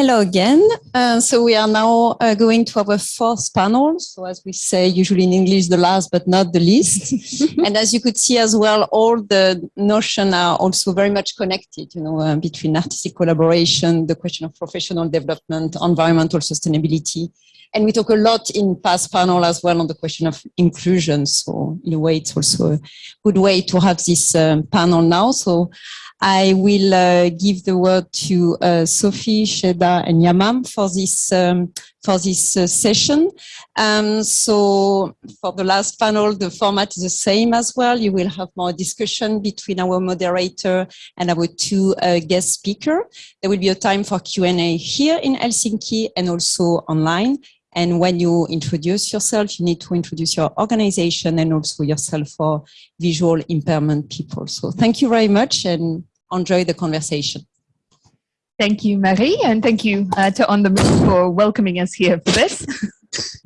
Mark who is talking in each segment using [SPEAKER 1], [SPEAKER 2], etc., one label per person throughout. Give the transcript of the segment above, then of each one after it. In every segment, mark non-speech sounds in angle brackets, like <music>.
[SPEAKER 1] Hello again. Uh, so we are now uh, going to our fourth panel. So as we say, usually in English, the last but not the least. <laughs> and as you could see as well, all the notions are also very much connected, you know, uh, between artistic collaboration, the question of professional development, environmental sustainability. And we talk a lot in past panel as well on the question of inclusion. So in a way, it's also a good way to have this um, panel now. So I will uh, give the word to uh, Sophie, Sheda, and Yamam for this um, for this uh, session. Um, so for the last panel, the format is the same as well. You will have more discussion between our moderator and our two uh, guest speaker. There will be a time for Q&A here in Helsinki and also online. And when you introduce yourself, you need to introduce your organization and also yourself for visual impairment people. So thank you very much and enjoy the conversation.
[SPEAKER 2] Thank you, Marie, and thank you uh, to On The Move for welcoming us here for this.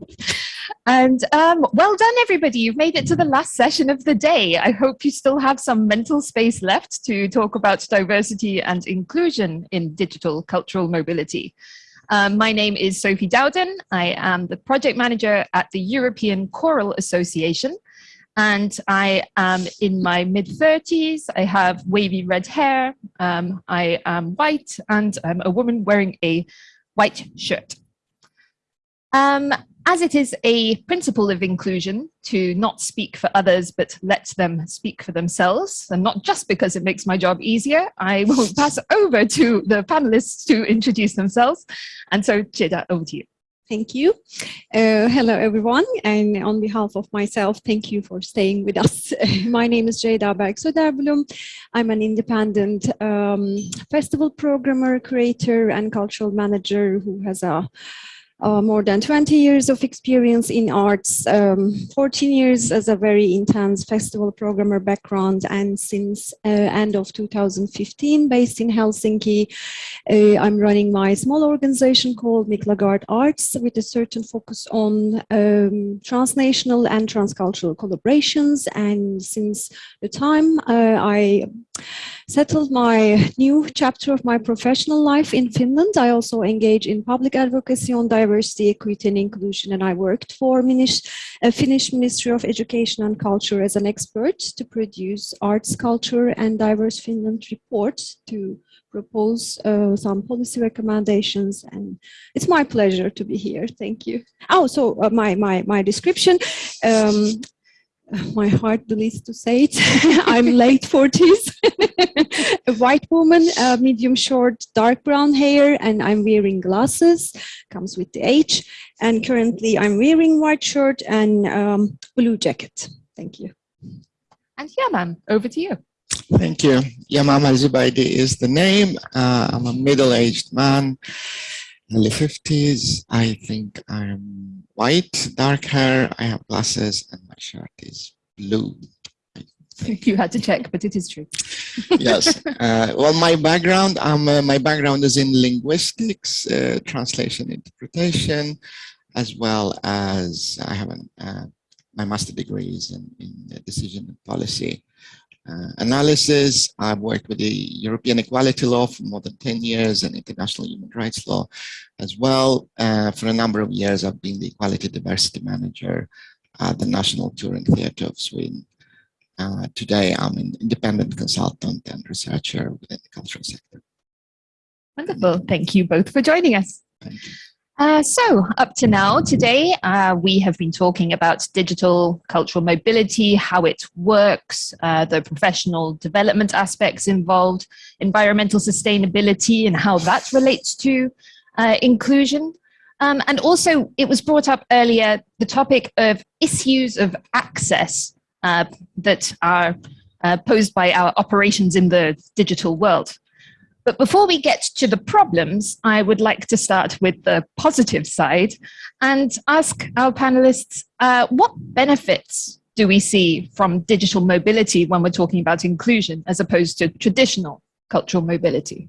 [SPEAKER 2] <laughs> and um, well done, everybody. You've made it to the last session of the day. I hope you still have some mental space left to talk about diversity and inclusion in digital cultural mobility. Um, my name is Sophie Dowden. I am the project manager at the European Choral Association, and I am in my mid 30s. I have wavy red hair. Um, I am white and I'm a woman wearing a white shirt. Um, as it is a principle of inclusion to not speak for others, but let them speak for themselves, and not just because it makes my job easier, I will <laughs> pass over to the panelists to introduce themselves. And so, Cheda, over to you.
[SPEAKER 3] Thank you. Uh, hello, everyone. And on behalf of myself, thank you for staying with us. <laughs> My name is Jada Berg I'm an independent um, festival programmer, creator, and cultural manager who has a uh, more than 20 years of experience in arts, um, 14 years as a very intense festival programmer background, and since uh, end of 2015, based in Helsinki, uh, I'm running my small organization called Miklagard Arts with a certain focus on um, transnational and transcultural collaborations. And since the time uh, I settled my new chapter of my professional life in Finland. I also engage in public advocacy on diversity, equity and inclusion and I worked for Finnish, Finnish Ministry of Education and Culture as an expert to produce arts, culture and diverse Finland report to propose uh, some policy recommendations and it's my pleasure to be here. Thank you. Oh so uh, my my my description. Um, <laughs> my heart believes to say it. <laughs> I'm late 40s, <laughs> a white woman, uh, medium short, dark brown hair, and I'm wearing glasses, comes with the age. And currently I'm wearing white shirt and um, blue jacket. Thank you.
[SPEAKER 2] And Yamam, over to you.
[SPEAKER 4] Thank you. Yamam Al-Zubaidi is the name. Uh, I'm a middle-aged man, early 50s. I think I'm white, dark hair, I have glasses, and my shirt is blue. <laughs>
[SPEAKER 2] You had to check, but it is true. <laughs>
[SPEAKER 4] yes. Uh, well, my background, um, uh, my background is in linguistics, uh, translation, interpretation, as well as I have an, uh, my master degree is in, in decision and policy uh, analysis. I've worked with the European equality law for more than 10 years and international human rights law as well. Uh, for a number of years, I've been the equality diversity manager at the National Touring Theatre of Sweden. Uh, today, I'm an independent consultant and researcher within the cultural sector.
[SPEAKER 2] Wonderful. Thank you both for joining us. Uh, so up to now today, uh, we have been talking about digital cultural mobility, how it works, uh, the professional development aspects involved, environmental sustainability and how that relates to uh, inclusion. Um, and also it was brought up earlier, the topic of issues of access uh, that are uh, posed by our operations in the digital world. But before we get to the problems, I would like to start with the positive side and ask our panelists, uh, what benefits do we see from digital mobility when we're talking about inclusion as opposed to traditional cultural mobility?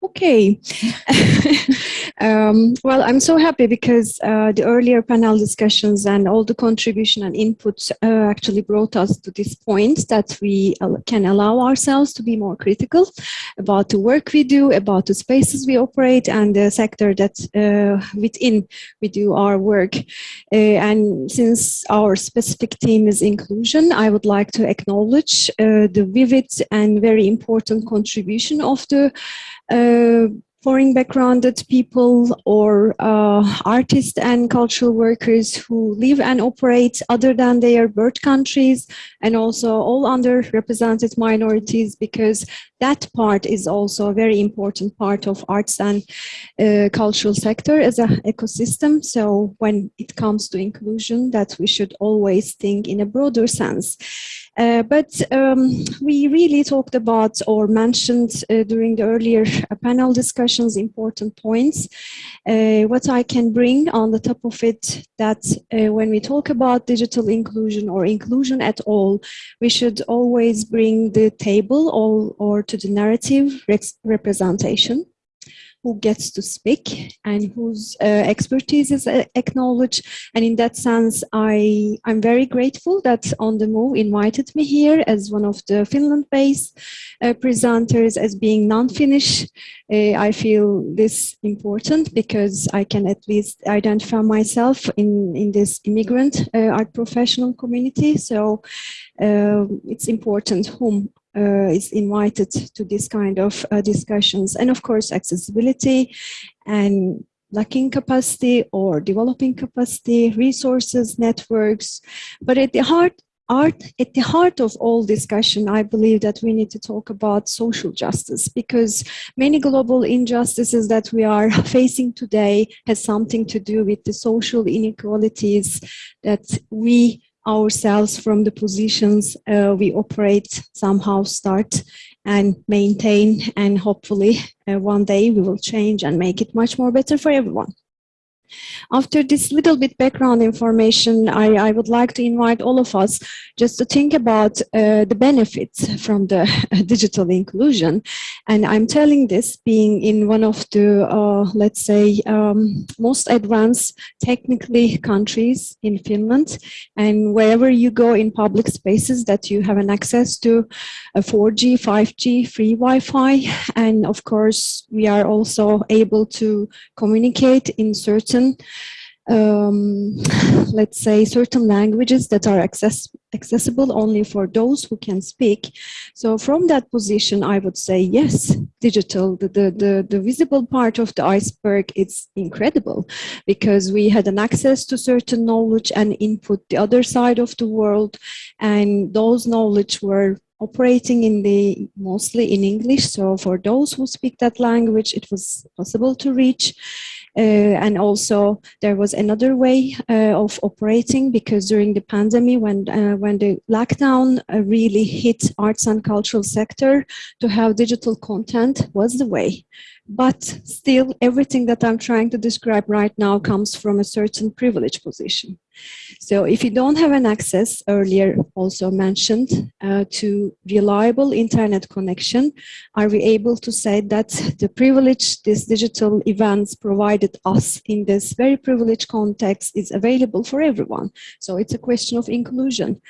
[SPEAKER 3] Okay. <laughs> um, well, I'm so happy because uh, the earlier panel discussions and all the contribution and input uh, actually brought us to this point that we can allow ourselves to be more critical about the work we do, about the spaces we operate and the sector that uh, within we do our work. Uh, and since our specific theme is inclusion, I would like to acknowledge uh, the vivid and very important contribution of the foreign backgrounded people or uh, artists and cultural workers who live and operate other than their birth countries and also all underrepresented minorities because that part is also a very important part of arts and uh, cultural sector as an ecosystem. So when it comes to inclusion that we should always think in a broader sense. Uh, but um, we really talked about or mentioned uh, during the earlier uh, panel discussions important points. Uh, what I can bring on the top of it that uh, when we talk about digital inclusion or inclusion at all, we should always bring the table or, or to the narrative representation who gets to speak and whose uh, expertise is uh, acknowledged. And in that sense, I, I'm very grateful that On The Move invited me here as one of the Finland-based uh, presenters as being non-Finnish. Uh, I feel this important because I can at least identify myself in, in this immigrant uh, art professional community. So uh, it's important whom is invited to this kind of uh, discussions. And of course, accessibility and lacking capacity or developing capacity, resources, networks. But at the heart, art, at the heart of all discussion, I believe that we need to talk about social justice because many global injustices that we are <laughs> facing today has something to do with the social inequalities that we ourselves from the positions uh, we operate somehow start and maintain and hopefully uh, one day we will change and make it much more better for everyone. After this little bit background information, I, I, would like to invite all of us just to think about uh, the benefits from the <laughs> digital inclusion. And I'm telling this being in one of the, uh, let's say, um, most advanced technically countries in Finland. And wherever you go in public spaces that you have an access to a 4G, 5G, free Wi-Fi. And of course, we are also able to communicate in certain certain um, <laughs> let's say certain languages that are access accessible only for those who can speak. So from that position, I would say, yes, digital, the, the, the, the visible part of the iceberg is incredible because we had an access to certain knowledge and input the other side of the world. And those knowledge were operating in the mostly in English. So for those who speak that language, it was possible to reach. Uh, and also there was another way uh, of operating because during the pandemic when uh, when the lockdown really hit arts and cultural sector to have digital content was the way but still everything that I'm trying to describe right now comes from a certain privileged position. So if you don't have an access, earlier also mentioned, uh, to reliable internet connection, are we able to say that the privilege these digital events provided us in this very privileged context is available for everyone? So it's a question of inclusion.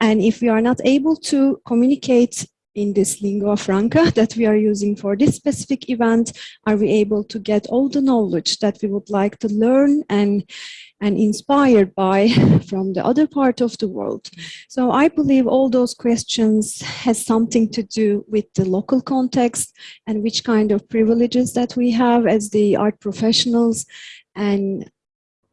[SPEAKER 3] And if we are not able to communicate in this lingua franca <laughs> that we are using for this specific event, are we able to get all the knowledge that we would like to learn and and inspired by <laughs> from the other part of the world. So I believe all those questions has something to do with the local context and which kind of privileges that we have as the art professionals and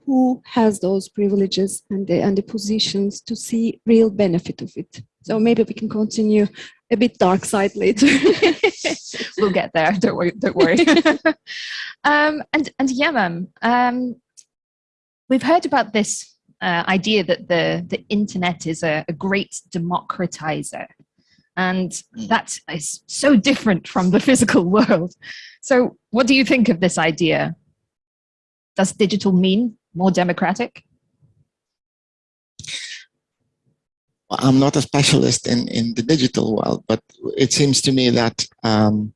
[SPEAKER 3] who has those privileges and the, and the positions to see real benefit of it. So maybe we can continue a bit dark side later. <laughs>
[SPEAKER 2] we'll get there. Don't worry. Don't worry. <laughs> um, and and Yamam, um, we've heard about this uh, idea that the the internet is a, a great democratizer, and
[SPEAKER 4] Mm.
[SPEAKER 2] that is so different from the physical world. So, what do you think of this idea? Does digital mean more democratic?
[SPEAKER 4] I'm not a specialist in, in the digital world, but it seems to me that um,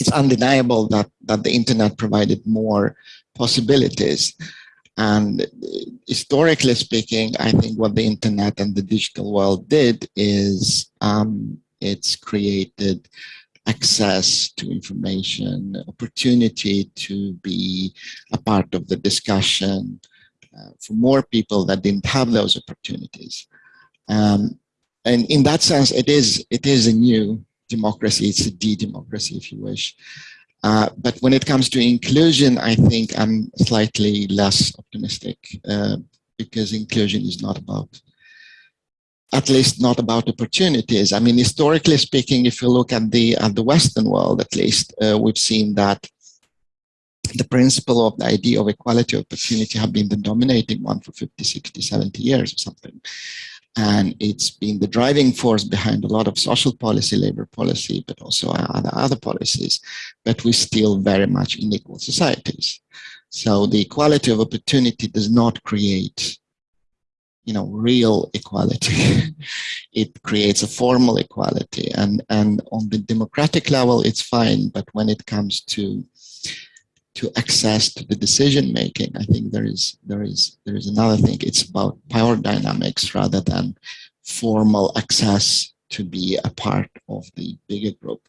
[SPEAKER 4] it's undeniable that, that the internet provided more possibilities. And historically speaking, I think what the internet and the digital world did is um, it's created access to information, opportunity to be a part of the discussion uh, for more people that didn't have those opportunities. Um, and in that sense, it is, it is a new democracy. It's a de-democracy, if you wish. Uh, but when it comes to inclusion, I think I'm slightly less optimistic uh, because inclusion is not about, at least not about opportunities. I mean, historically speaking, if you look at the at the Western world, at least, uh, we've seen that the principle of the idea of equality of opportunity have been the dominating one for 50, 60, 70 years or something. And it's been the driving force behind a lot of social policy, labor policy, but also other, other policies. But we're still very much in equal societies. So the equality of opportunity does not create you know, real equality. <laughs> it creates a formal equality. And, and on the democratic level, it's fine. But when it comes to to access to the decision making. I think there is there is there is another thing. It's about power dynamics rather than formal access to be a part of the bigger group.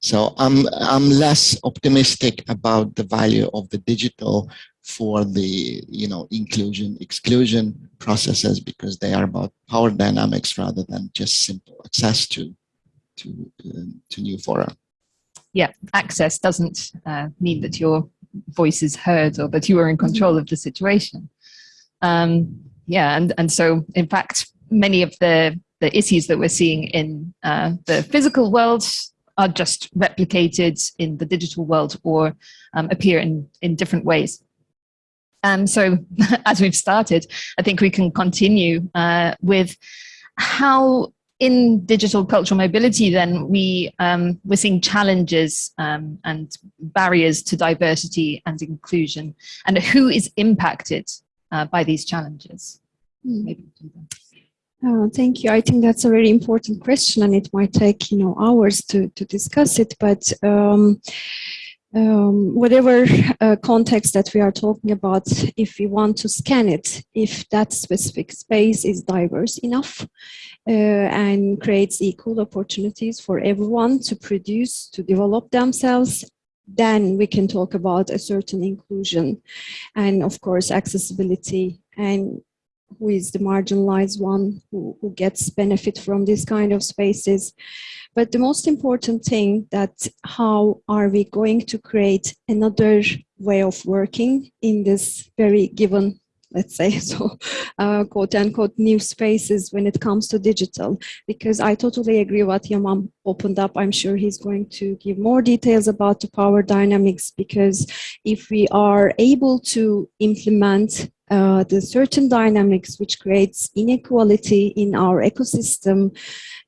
[SPEAKER 4] So I'm I'm less optimistic about the value of the digital for the you know inclusion exclusion processes because they are about power dynamics rather than just simple access to to um, to new fora.
[SPEAKER 2] Yeah, access doesn't uh, mean that you're voice is heard or that you are in control of the situation. Um, yeah, and, and so in fact, many of the, the issues that we're seeing in uh, the physical world are just replicated in the digital world or um, appear in, in different ways. Um, so <laughs> as we've started, I think we can continue uh, with how in digital cultural mobility, then we um, we're seeing challenges um, and barriers to diversity and inclusion, and who is impacted uh, by these challenges.
[SPEAKER 3] Uh, thank you. I think that's a very important question, and it might take you know hours to to discuss it. But um, um, whatever uh, context that we are talking about, if we want to scan it, if that specific space is diverse enough uh, and creates equal opportunities for everyone to produce, to develop themselves, then we can talk about a certain inclusion and of course accessibility and who is the marginalized one who, who gets benefit from this kind of spaces. But the most important thing that how are we going to create another way of working in this very given let's say <laughs> so uh, quote unquote new spaces when it comes to digital because I totally agree what Yamam opened up I'm sure he's going to give more details about the power dynamics because if we are able to implement uh, the certain dynamics which creates inequality in our ecosystem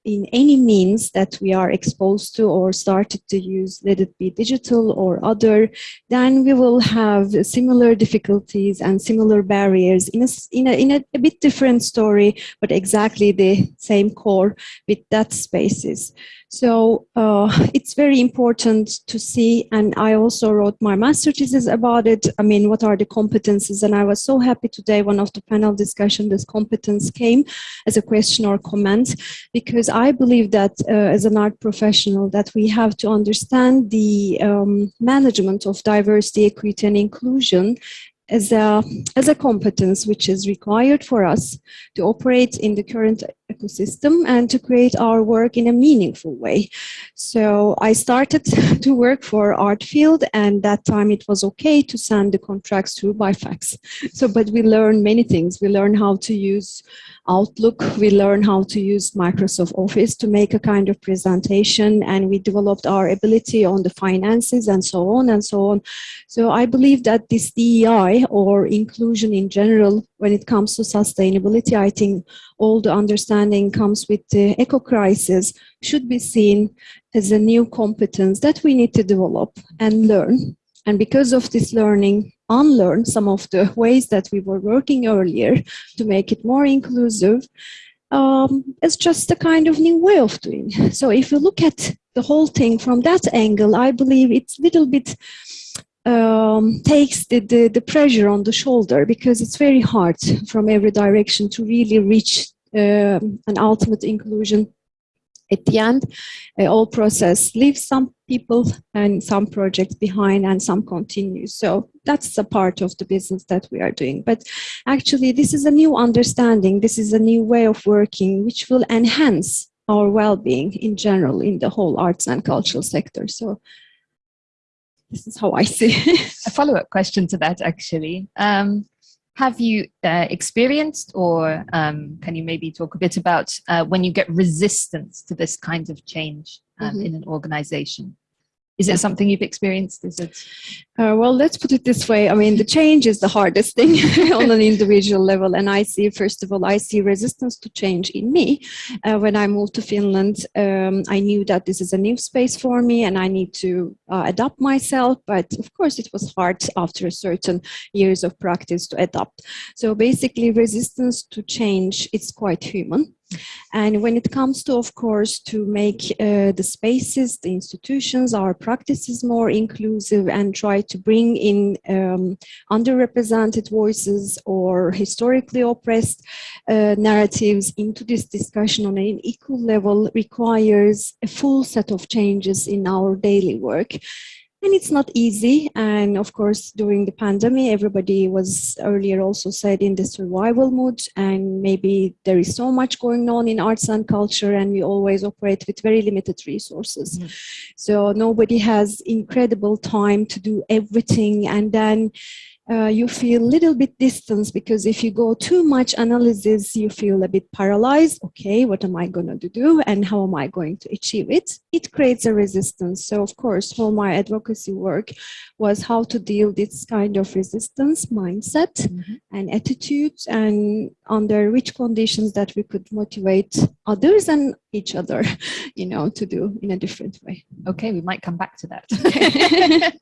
[SPEAKER 3] in any means that we are exposed to or started to use, let it be digital or other, then we will have similar difficulties and similar barriers in a, in a, in a, a bit different story, but exactly the same core with that spaces. So uh, <laughs> it's very important to see, and I also wrote my master thesis about it. I mean, what are the competences? And I was so happy today, one of the panel discussion, this competence came as a question or comment, because I believe that uh, as an art professional, that we have to understand the um, management of diversity, equity, and inclusion as a, as a competence which is required for us to operate in the current ecosystem and to create our work in a meaningful way. So I started <laughs> to work for Artfield and that time it was okay to send the contracts through by fax. So, but we learned many things. We learned how to use Outlook, we learned how to use Microsoft Office to make a kind of presentation and we developed our ability on the finances and so on and so on. So I believe that this DEI or inclusion in general, when it comes to sustainability, I think all the understanding comes with the eco crisis should be seen as a new competence that we need to develop and learn. And because of this learning, unlearn some of the ways that we were working earlier to make it more inclusive um, it's just a kind of new way of doing. So if you look at the whole thing from that angle, I believe it's a little bit um, takes the, the, the, pressure on the shoulder because it's very hard from every direction to really reach uh, an ultimate inclusion at the end, uh, all process leaves some people and some projects behind and some continue. So that's a part of the business that we are doing. But actually, this is a new understanding. This is a new way of working, which will enhance our well-being in general in the whole arts and cultural sector. So this is how I see. it. <laughs>
[SPEAKER 2] a follow-up question to that, actually. Um, have you uh, experienced or um, can you maybe talk a bit about uh, when you get resistance to this kind of change um, mm -hmm. in an organization? Is it something you've experienced? Is it?
[SPEAKER 3] Uh, well, let's put it this way. I mean, the change is the hardest thing <laughs> on an individual level. And I see, first of all, I see resistance to change in me. Uh, when I moved to Finland, um, I knew that this is a new space for me and I need to uh, adapt myself. But of course, it was hard after a certain years of practice to adapt. So basically, resistance to change, it's quite human. And when it comes to, of course, to make uh, the spaces, the institutions, our practices more inclusive and try to bring in um, underrepresented voices or historically oppressed uh, narratives into this discussion on an equal level requires a full set of changes in our daily work and it's not easy. And of course during the pandemic everybody was earlier also said in the survival mode and maybe there is so much going on in arts and culture and we always operate with very limited resources. Mm. so nobody has incredible time to do everything. And then uh, you feel a little bit distance because if you go too much analysis, you feel a bit paralyzed. Okay, what am I going to do and how am I going to achieve it? It creates a resistance. So of course, all my advocacy work was how to deal this kind of resistance mindset mm -hmm. and attitudes and under which conditions that we could motivate others and each other, <laughs> you know, to do in a different way.
[SPEAKER 2] Okay, we might come back to that. <laughs>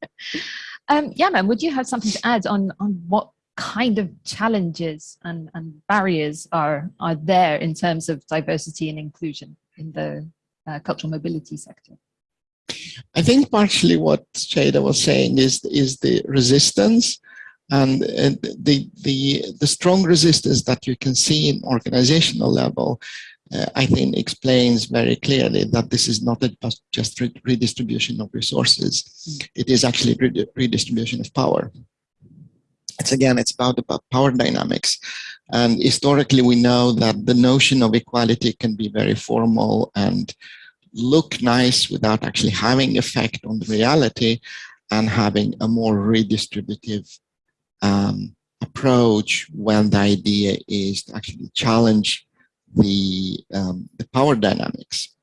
[SPEAKER 2] <laughs> Um, Yamam, would you have something to add on, on what kind of challenges and, and barriers are, are there in terms of diversity and inclusion in the uh, cultural mobility sector?
[SPEAKER 4] I think partially what Shada was saying is, is the resistance and, and the, the, the strong resistance that you can see in organizational level uh, I think explains very clearly that this is not a, just redistribution of resources. Mm. It is actually redistribution of power. It's again, it's about, about power dynamics. And historically, we know that the notion of equality can be very formal and look nice without actually having effect on the reality and having a more redistributive um, approach when the idea is to actually challenge the, um, the power dynamics.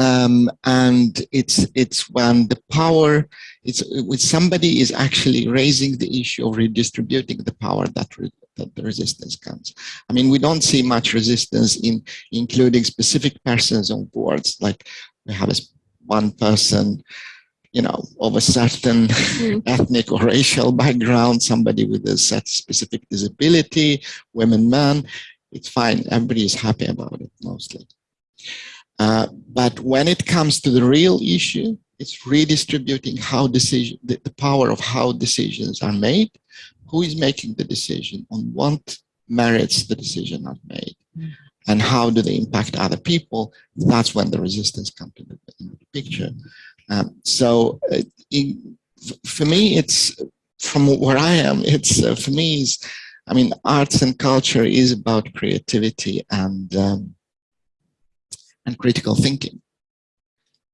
[SPEAKER 4] Um, and it's it's when the power it's when somebody is actually raising the issue of redistributing the power that re, that the resistance comes. I mean, we don't see much resistance in including specific persons on boards. Like we have a, one person, you know, of a certain mm. <laughs> ethnic or racial background, somebody with a set specific disability, women, men it's fine. Everybody is happy about it mostly. Uh, but when it comes to the real issue, it's redistributing how decision, the, the, power of how decisions are made, who is making the decision, on what merits the decision are made, mm. and how do they impact other people. That's when the resistance comes into the, in the picture. Um, so uh, in, for me, it's from where I am, it's uh, for me, is I mean, arts and culture is about creativity and um, and critical thinking.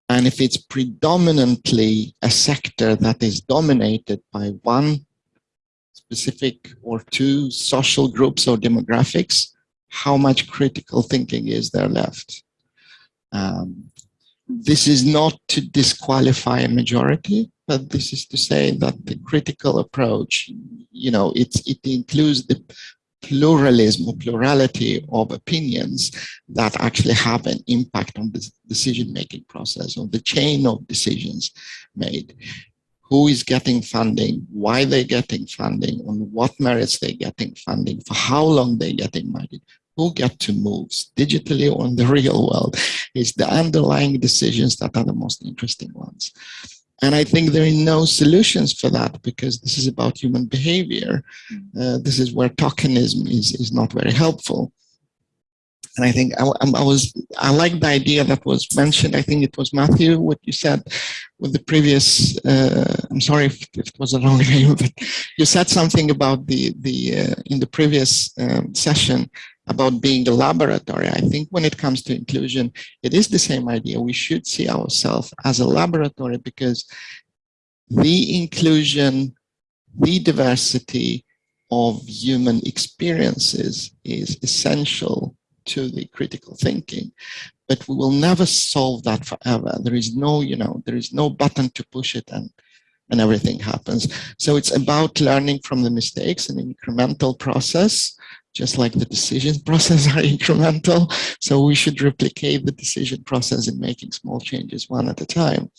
[SPEAKER 4] And if it's predominantly a sector that is dominated by one specific or two social groups or demographics, how much critical thinking is there left? Um, this is not to disqualify a majority, but this is to say that the critical approach, you know, it's, it includes the pluralism or plurality of opinions that actually have an impact on the decision-making process or the chain of decisions made. Who is getting funding, why they're getting funding, on what merits they're getting funding, for how long they're getting money, who get to move digitally or in the <laughs> real world. It's the underlying decisions that are the most interesting ones. And I think there are no solutions for that because this is about human behavior. Uh, this is where tokenism is, is not very helpful. And I think I, I, was, I like the idea that was mentioned. I think it was Matthew, what you said with the previous, uh, I'm sorry if, if, it was a wrong <laughs> name, but you said something about the, the uh, in the previous um, session about being a laboratory. I think when it comes to inclusion, it is the same idea. We should see ourselves as a laboratory because the inclusion, the diversity of human experiences is essential to the critical thinking but we will never solve that forever there is no you know there is no button to push it and and everything happens so it's about learning from the mistakes an incremental process just like the decision <laughs> process are incremental so we should replicate the decision process in making small changes one at a time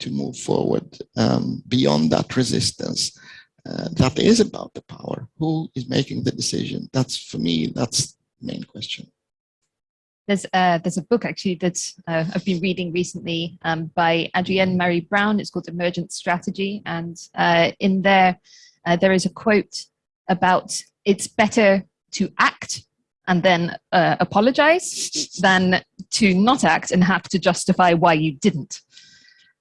[SPEAKER 4] to move forward um, beyond that resistance uh, that is about the power who is making the decision that's for me that's the main question
[SPEAKER 2] there's a, there's a book actually that uh, I've been reading recently um, by Adrienne Maree Brown. It's called Emergent Strategy. And uh, in there, uh, there is a quote about it's better to act and then uh, apologize than to not act and have to justify why you didn't.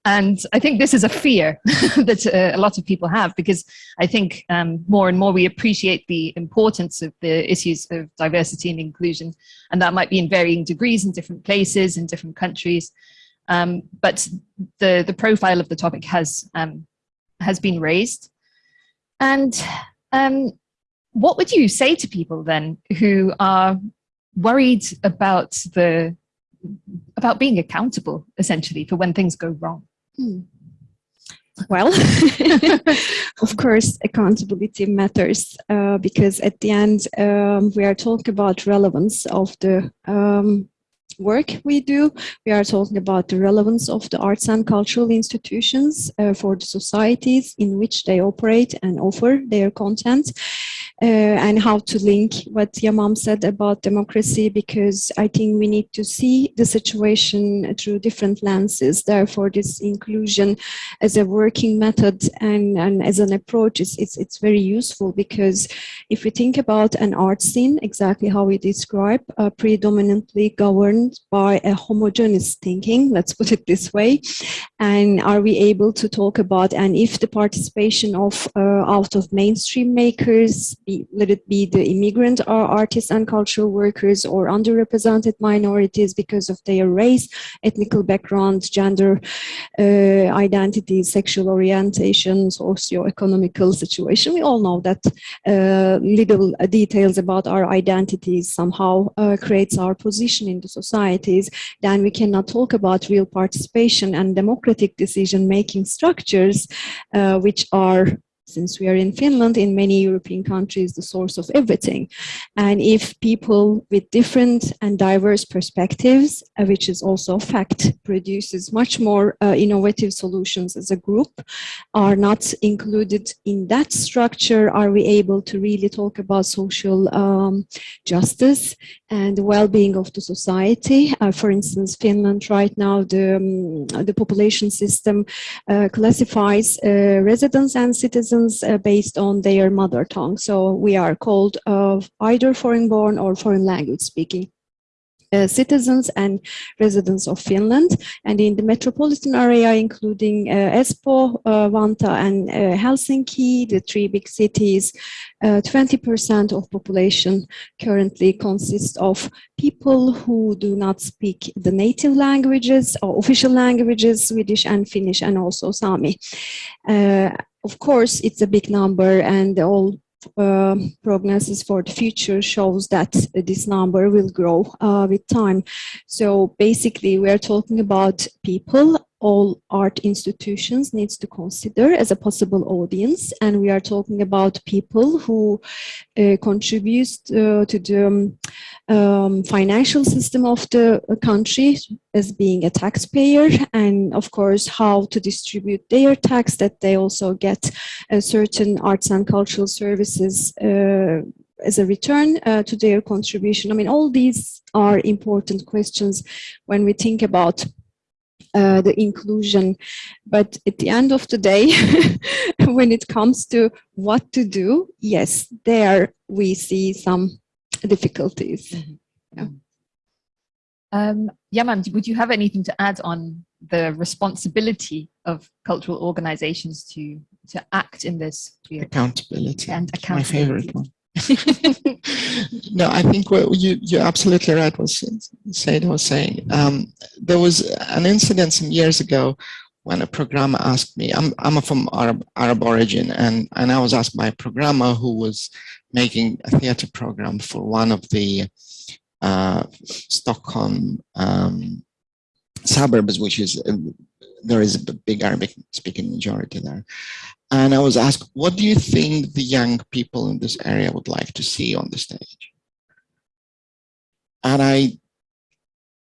[SPEAKER 2] And I think this is a fear <laughs> that uh, a lot of people have because I think um, more and more we appreciate the importance of the issues of diversity and inclusion. And that might be in varying degrees in different places, in different countries. Um, but the, the profile of the topic has, um, has been raised. And um, what would you say to people then who are worried about the about being accountable essentially for when things go wrong
[SPEAKER 3] Hmm. Well, <laughs> of course, accountability matters uh, because at the end, um, we are talking about relevance of the um, work we do. We are talking about the relevance of the arts and cultural institutions uh, for the societies in which they operate and offer their content. Uh, and how to link what Yamam said about democracy, because I think we need to see the situation through different lenses. Therefore, this inclusion as a working method and, and as an approach, is it's, it's very useful because if we think about an art scene, exactly how we describe, uh, predominantly governed by a homogeneous thinking, let's put it this way. And are we able to talk about, and if the participation of uh, out of mainstream makers, be, let it be the immigrant or artists and cultural workers or underrepresented minorities because of their race, ethnical background, gender uh, identity, sexual orientation, socio-economical situation. We all know that uh, little details about our identities somehow uh, creates our position in the societies. Then we cannot talk about real participation and democratic decision-making structures, uh, which are since we are in Finland, in many European countries, the source of everything. And if people with different and diverse perspectives, uh, which is also a fact, produces much more uh, innovative solutions as a group, are not included in that structure, are we able to really talk about social um, justice and the well-being of the society? Uh, for instance, Finland right now, the, um, the population system uh, classifies uh, residents and citizens uh, based on their mother tongue. So we are called uh, either foreign born or foreign language speaking. Uh, citizens and residents of Finland and in the metropolitan area including uh, Espoo, uh, Vantaa and uh, Helsinki, the three big cities, 20% of population currently consists of people who do not speak the native languages or official languages, Swedish and Finnish and also Sami of course, it's a big number and all uh, prognosis for the future shows that this number will grow uh, with time. So basically, we are talking about people all art institutions needs to consider as a possible audience. And we are talking about people who uh, contribute uh, to the um, um, financial system of the country as being a taxpayer and of course how to distribute their tax that they also get certain arts and cultural services uh, as a return uh, to their contribution? I mean, all these are important questions when we think about uh, the inclusion. But at the end of the day, <laughs> when it comes to what to do, yes, there we see some difficulties.
[SPEAKER 2] Um, Yamam, would you have anything to add on the responsibility of cultural organizations to to act in this field?
[SPEAKER 4] Accountability.
[SPEAKER 2] And
[SPEAKER 4] It's my favorite one. <laughs> no, I think you, you're absolutely right what Said was saying. Um, there was an incident some years ago when a programmer asked me, I'm, I'm from Arab, Arab origin, and, and I was asked by a programmer who was making a theater program for one of the uh, Stockholm um, suburbs, which is, uh, there is a big Arabic speaking majority there. And I was asked, what do you think the young people in this area would like to see on the stage? And I,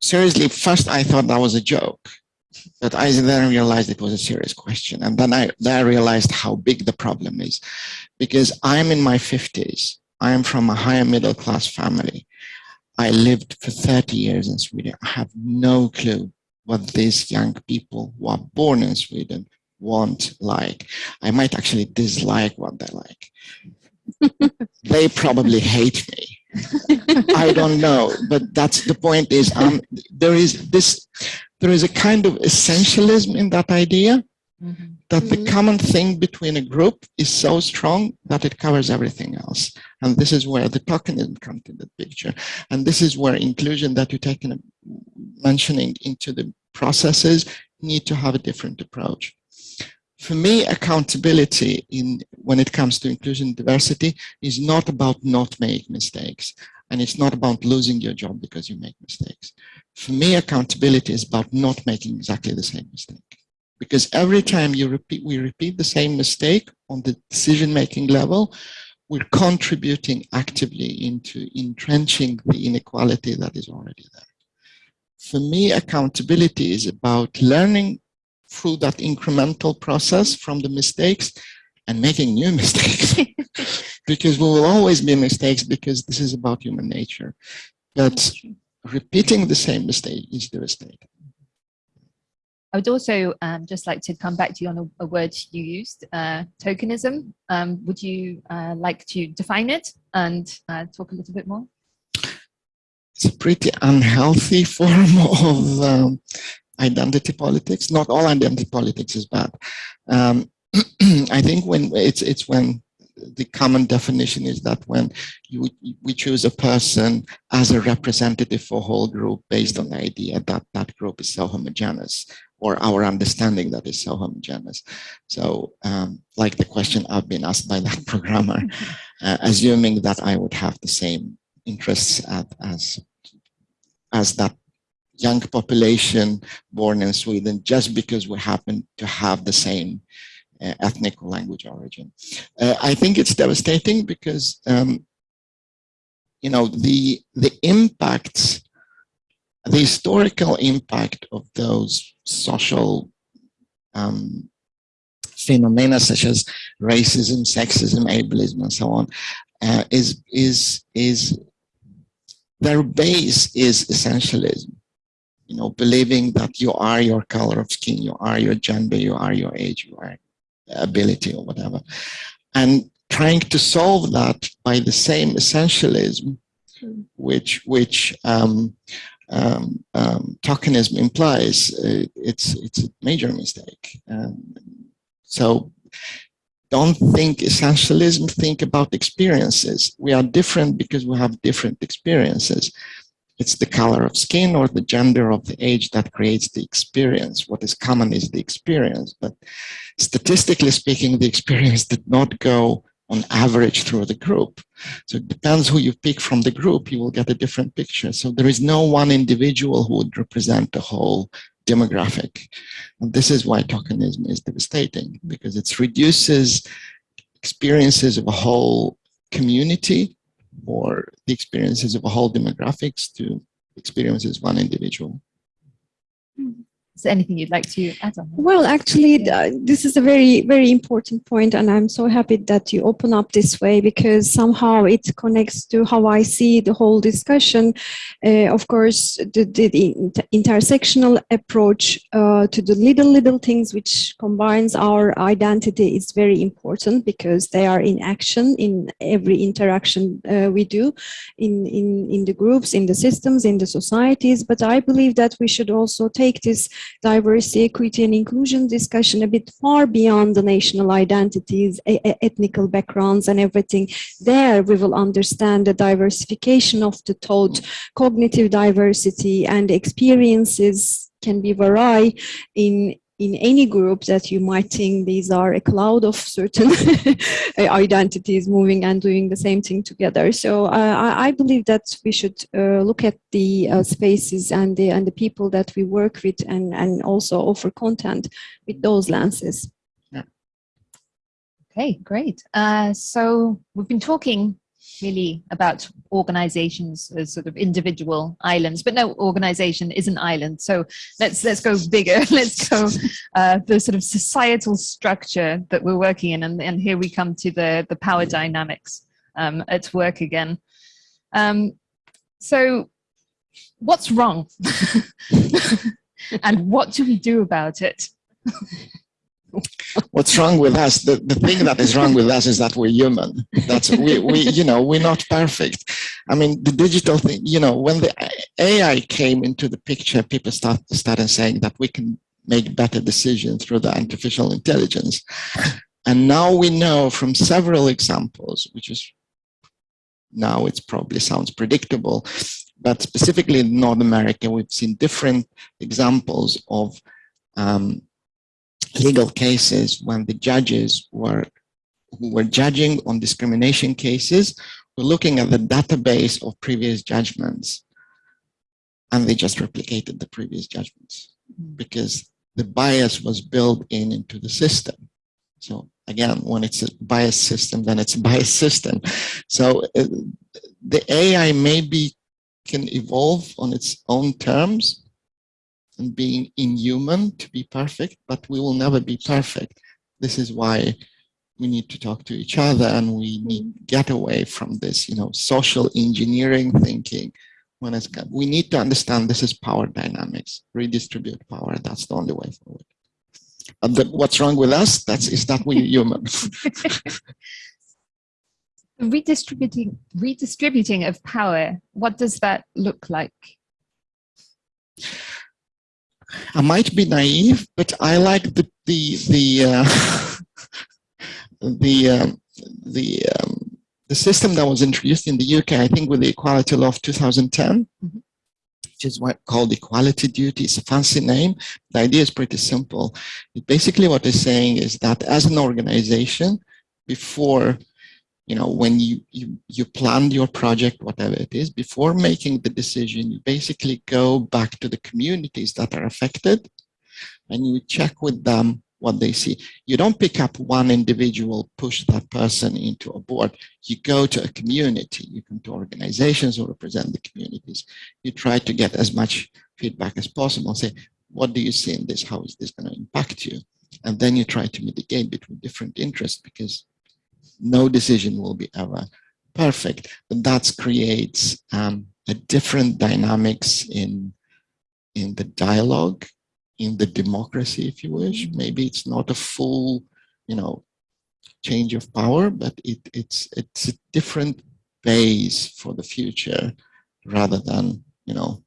[SPEAKER 4] seriously, first I thought that was a joke, but I then realized it was a serious question. And then I, then I realized how big the problem is, because I'm in my 50s. I am from a higher middle class family. I lived for 30 years in Sweden. I have no clue what these young people who are born in Sweden want like. I might actually dislike what they like. <laughs> they probably hate me. <laughs> I don't know, but that's the point is um, there is this, there is a kind of essentialism in that idea
[SPEAKER 2] Mhm.
[SPEAKER 4] That the mm-hmm. common thing between a group is so strong that it covers everything else. And this is where the tokenism comes in the picture. And this is where inclusion that you're taking, mentioning into the processes need to have a different approach. For me, accountability in when it comes to inclusion and diversity is not about not making mistakes. And it's not about losing your job because you make mistakes. For me, accountability is about not making exactly the same mistake because every time you repeat, we repeat the same mistake on the decision-making level, we're contributing actively into entrenching the inequality that is already there. For me, accountability is about learning through that incremental process from the mistakes and making new <laughs> mistakes <laughs> because we will always be mistakes because this is about human nature. But repeating the same mistake is devastating.
[SPEAKER 2] I would also um, just like to come back to you on a, a word you used, uh, tokenism. Um, would you uh, like to define it and uh, talk a little bit more?
[SPEAKER 4] It's a pretty unhealthy <laughs> form of um, identity politics. Not all identity politics is bad. Um, <clears throat> I think when it's it's when the common definition is that when you we choose a person as a representative for whole group based on the idea that that group is so homogeneous or our understanding that is so homogeneous. So um, like the question I've been asked by that <laughs> programmer, uh, assuming that I would have the same interests at, as, as that young population born in Sweden, just because we happen to have the same ethnic or language origin. Uh, I think it's devastating because, um, you know, the, the impacts the historical impact of those social um, phenomena such as racism, sexism, ableism, and so on, uh, is is is their base is essentialism. You know, believing that you are your color of skin, you are your gender, you are your age, you are ability or whatever, and trying to solve that by the same essentialism, which which um, um, um, tokenism implies, uh, it's it's a major mistake. Um, so don't think essentialism, think about experiences. We are different because we have different experiences. It's the color of skin or the gender of the age that creates the experience. What is common is the experience. But statistically speaking, the experience did not go on average through the group. So it depends who you pick from the group, you will get a different picture. So there is no one individual who would represent the whole demographic. And this is why tokenism is devastating, because it reduces experiences of a whole community or the experiences of a whole demographics to experiences one individual. Hmm.
[SPEAKER 2] Is there anything you'd like to add on?
[SPEAKER 3] Well, actually, uh, this is a very, very important point, and I'm so happy that you open up this way because somehow it connects to how I see the whole discussion. Uh, of course, the, the, the inter intersectional approach uh, to the little, little things which combines our identity is very important because they are in action in every interaction uh, we do in, in, in the groups, in the systems, in the societies. But I believe that we should also take this diversity, equity and inclusion discussion a bit far beyond the national identities, ethnical backgrounds and everything. There we will understand the diversification of the thought, cognitive diversity and experiences can be vary in in any group that you might think these are a cloud of certain <laughs> identities moving and doing the same thing together. So uh, I, believe that we should uh, look at the uh, spaces and the and the people that we work with and and also offer content with those lenses.
[SPEAKER 2] Yeah. Okay, great. Uh, so we've been talking really about organizations as sort of individual islands, but no organization is an island. So let's let's go bigger. <laughs> let's go uh, the sort of societal structure that we're working in, and, and here we come to the the power dynamics um, at work again. Um, so what's wrong, <laughs> and what do we do about it? <laughs>
[SPEAKER 4] what's wrong with us? The, the thing that is wrong with us is that we're human. That's we, we you know we're not perfect. I mean the digital thing you know when the ai came into the picture people start started saying that we can make better decisions through the artificial intelligence. And now we know from several examples which is now it probably sounds predictable but specifically in north america we've seen different examples of um, legal cases when the judges were who were judging on discrimination cases were looking at the database of previous judgments. And they just replicated the previous judgments because the bias was built in into the system. So again when it's a bias system then it's a bias system. So uh, the ai maybe can evolve on its own terms being inhuman to be perfect, but we will never be perfect. This is why we need to talk to each other and we need to get away from this, you know, social engineering thinking. When it's, we need to understand this is power dynamics, redistribute power. That's the only way forward. And the, what's wrong with us? That's is that we're human. <laughs>
[SPEAKER 2] redistributing redistributing of power. What does that look like?
[SPEAKER 4] I might be naive, but I like the the the uh, <laughs> the um, the um, the system that was introduced in the UK. I think with the Equality Law of 2010, mm -hmm. which is what called equality duty. It's a fancy name. The idea is pretty simple. It basically, what they're saying is that as an organization, before you know, when you, you, you plan your project, whatever it is, before making the decision, you basically go back to the communities that are affected and you check with them what they see. You don't pick up one individual, push that person into a board. You go to a community, you come to organizations who represent the communities. You try to get as much feedback as possible say, what do you see in this? How is this going to impact you? And then you try to mitigate between different interests because no decision will be ever perfect, but that creates um, a different dynamics in, in the dialogue, in the democracy, if you wish. Mm-hmm. Maybe it's not a full, you know, change of power, but it, it's, it's a different base for the future rather than, you know,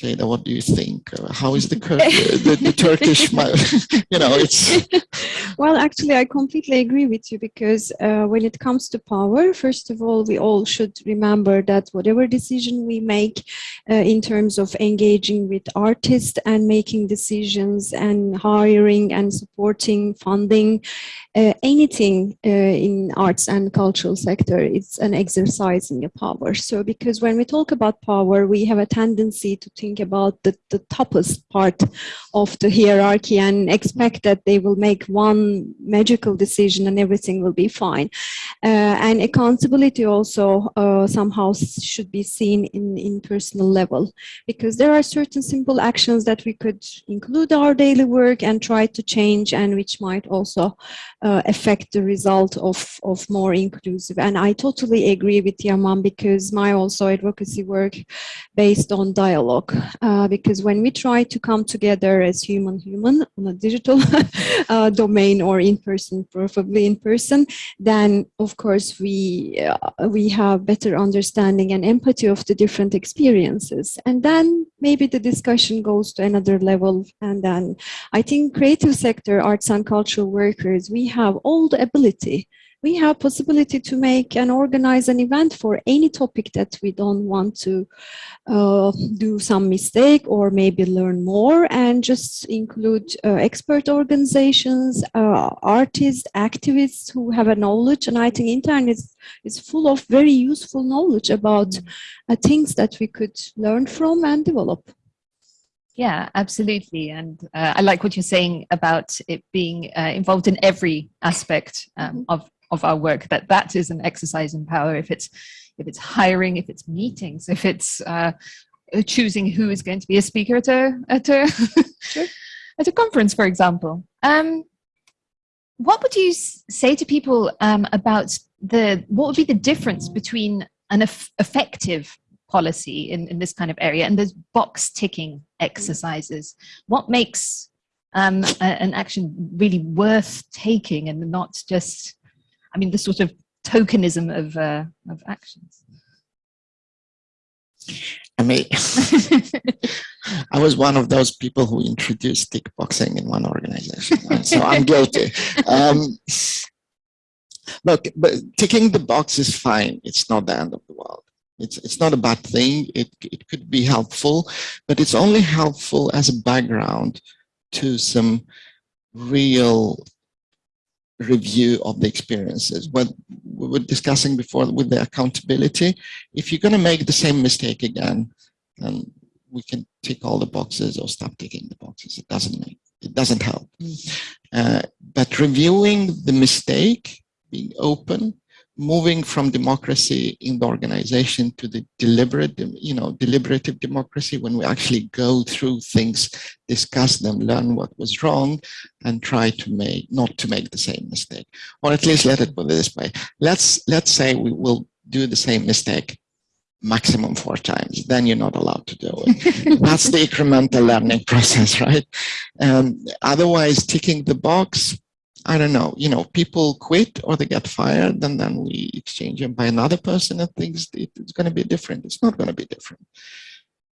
[SPEAKER 4] Jada, what do you think? How is the, the, the Turkish, <laughs> <laughs> you know, it's... <laughs>
[SPEAKER 3] Well, actually, I completely agree with you because uh, when it comes to power, first of all, we all should remember that whatever decision we make uh, in terms of engaging with artists and making decisions and hiring and supporting funding, uh, anything uh, in arts and cultural sector, it's an exercise in your power. So because when we talk about power, we have a tendency to think about the, the toughest part of the hierarchy and expect that they will make one magical decision and everything will be fine. Uh, and accountability also uh, somehow should be seen in, in personal level because there are certain simple actions that we could include our daily work and try to change and which might also uh, affect the result of, of more inclusive. And I totally agree with Yamam because my also advocacy work based on dialogue uh, because when we try to come together as human human on a digital <laughs> uh, domain or in person, preferably in person, then of course we, uh, we have better understanding and empathy of the different experiences. And then maybe the discussion goes to another level. And then I think creative sector, arts and cultural workers, we have all the ability we have possibility to make and organize an event for any topic that we don't want to uh, do some mistake or maybe learn more and just include uh, expert organizations, uh, artists, activists who have a knowledge. And I think internet is, is full of very useful knowledge about uh, things that we could learn from and develop.
[SPEAKER 2] Yeah, absolutely. And uh, I like what you're saying about it being uh, involved in every aspect um, of of our work that that is an exercise in power. If it's if it's hiring if it's meetings if it's uh, choosing who is going to be a speaker at a at a sure. <laughs> at a conference for example. Um, what would you say to people um, about the what would be the difference between an effective policy in, in this kind of area and those box ticking exercises? What makes um, a, an action really worth taking and not just I mean, the sort of tokenism of, uh, of actions.
[SPEAKER 4] I mean, <laughs> I was one of those people who introduced kickboxing in one organization, so I'm guilty. <laughs> Um, look, but ticking the box is fine. It's not the end of the world. It's, it's not a bad thing. It, it could be helpful, but it's only helpful as a background to some real review of the experiences. What we were discussing before with the accountability, if you're going to make the same mistake again, then we can tick all the boxes or stop ticking the boxes. It doesn't make, it doesn't help. Mm. Uh, but reviewing the mistake, being open, moving from democracy in the organization to the deliberate, you know, deliberative democracy when we actually go through things, discuss them, learn what was wrong, and try to make not to make the same mistake, or at least let it put it this way. Let's let's say we will do the same mistake maximum four times, then you're not allowed to do it. <laughs> That's the incremental learning process, right? Um, otherwise, ticking the box, I don't know, you know, people quit or they get fired and then we exchange them by another person and things, it's going to be different. It's not going to be different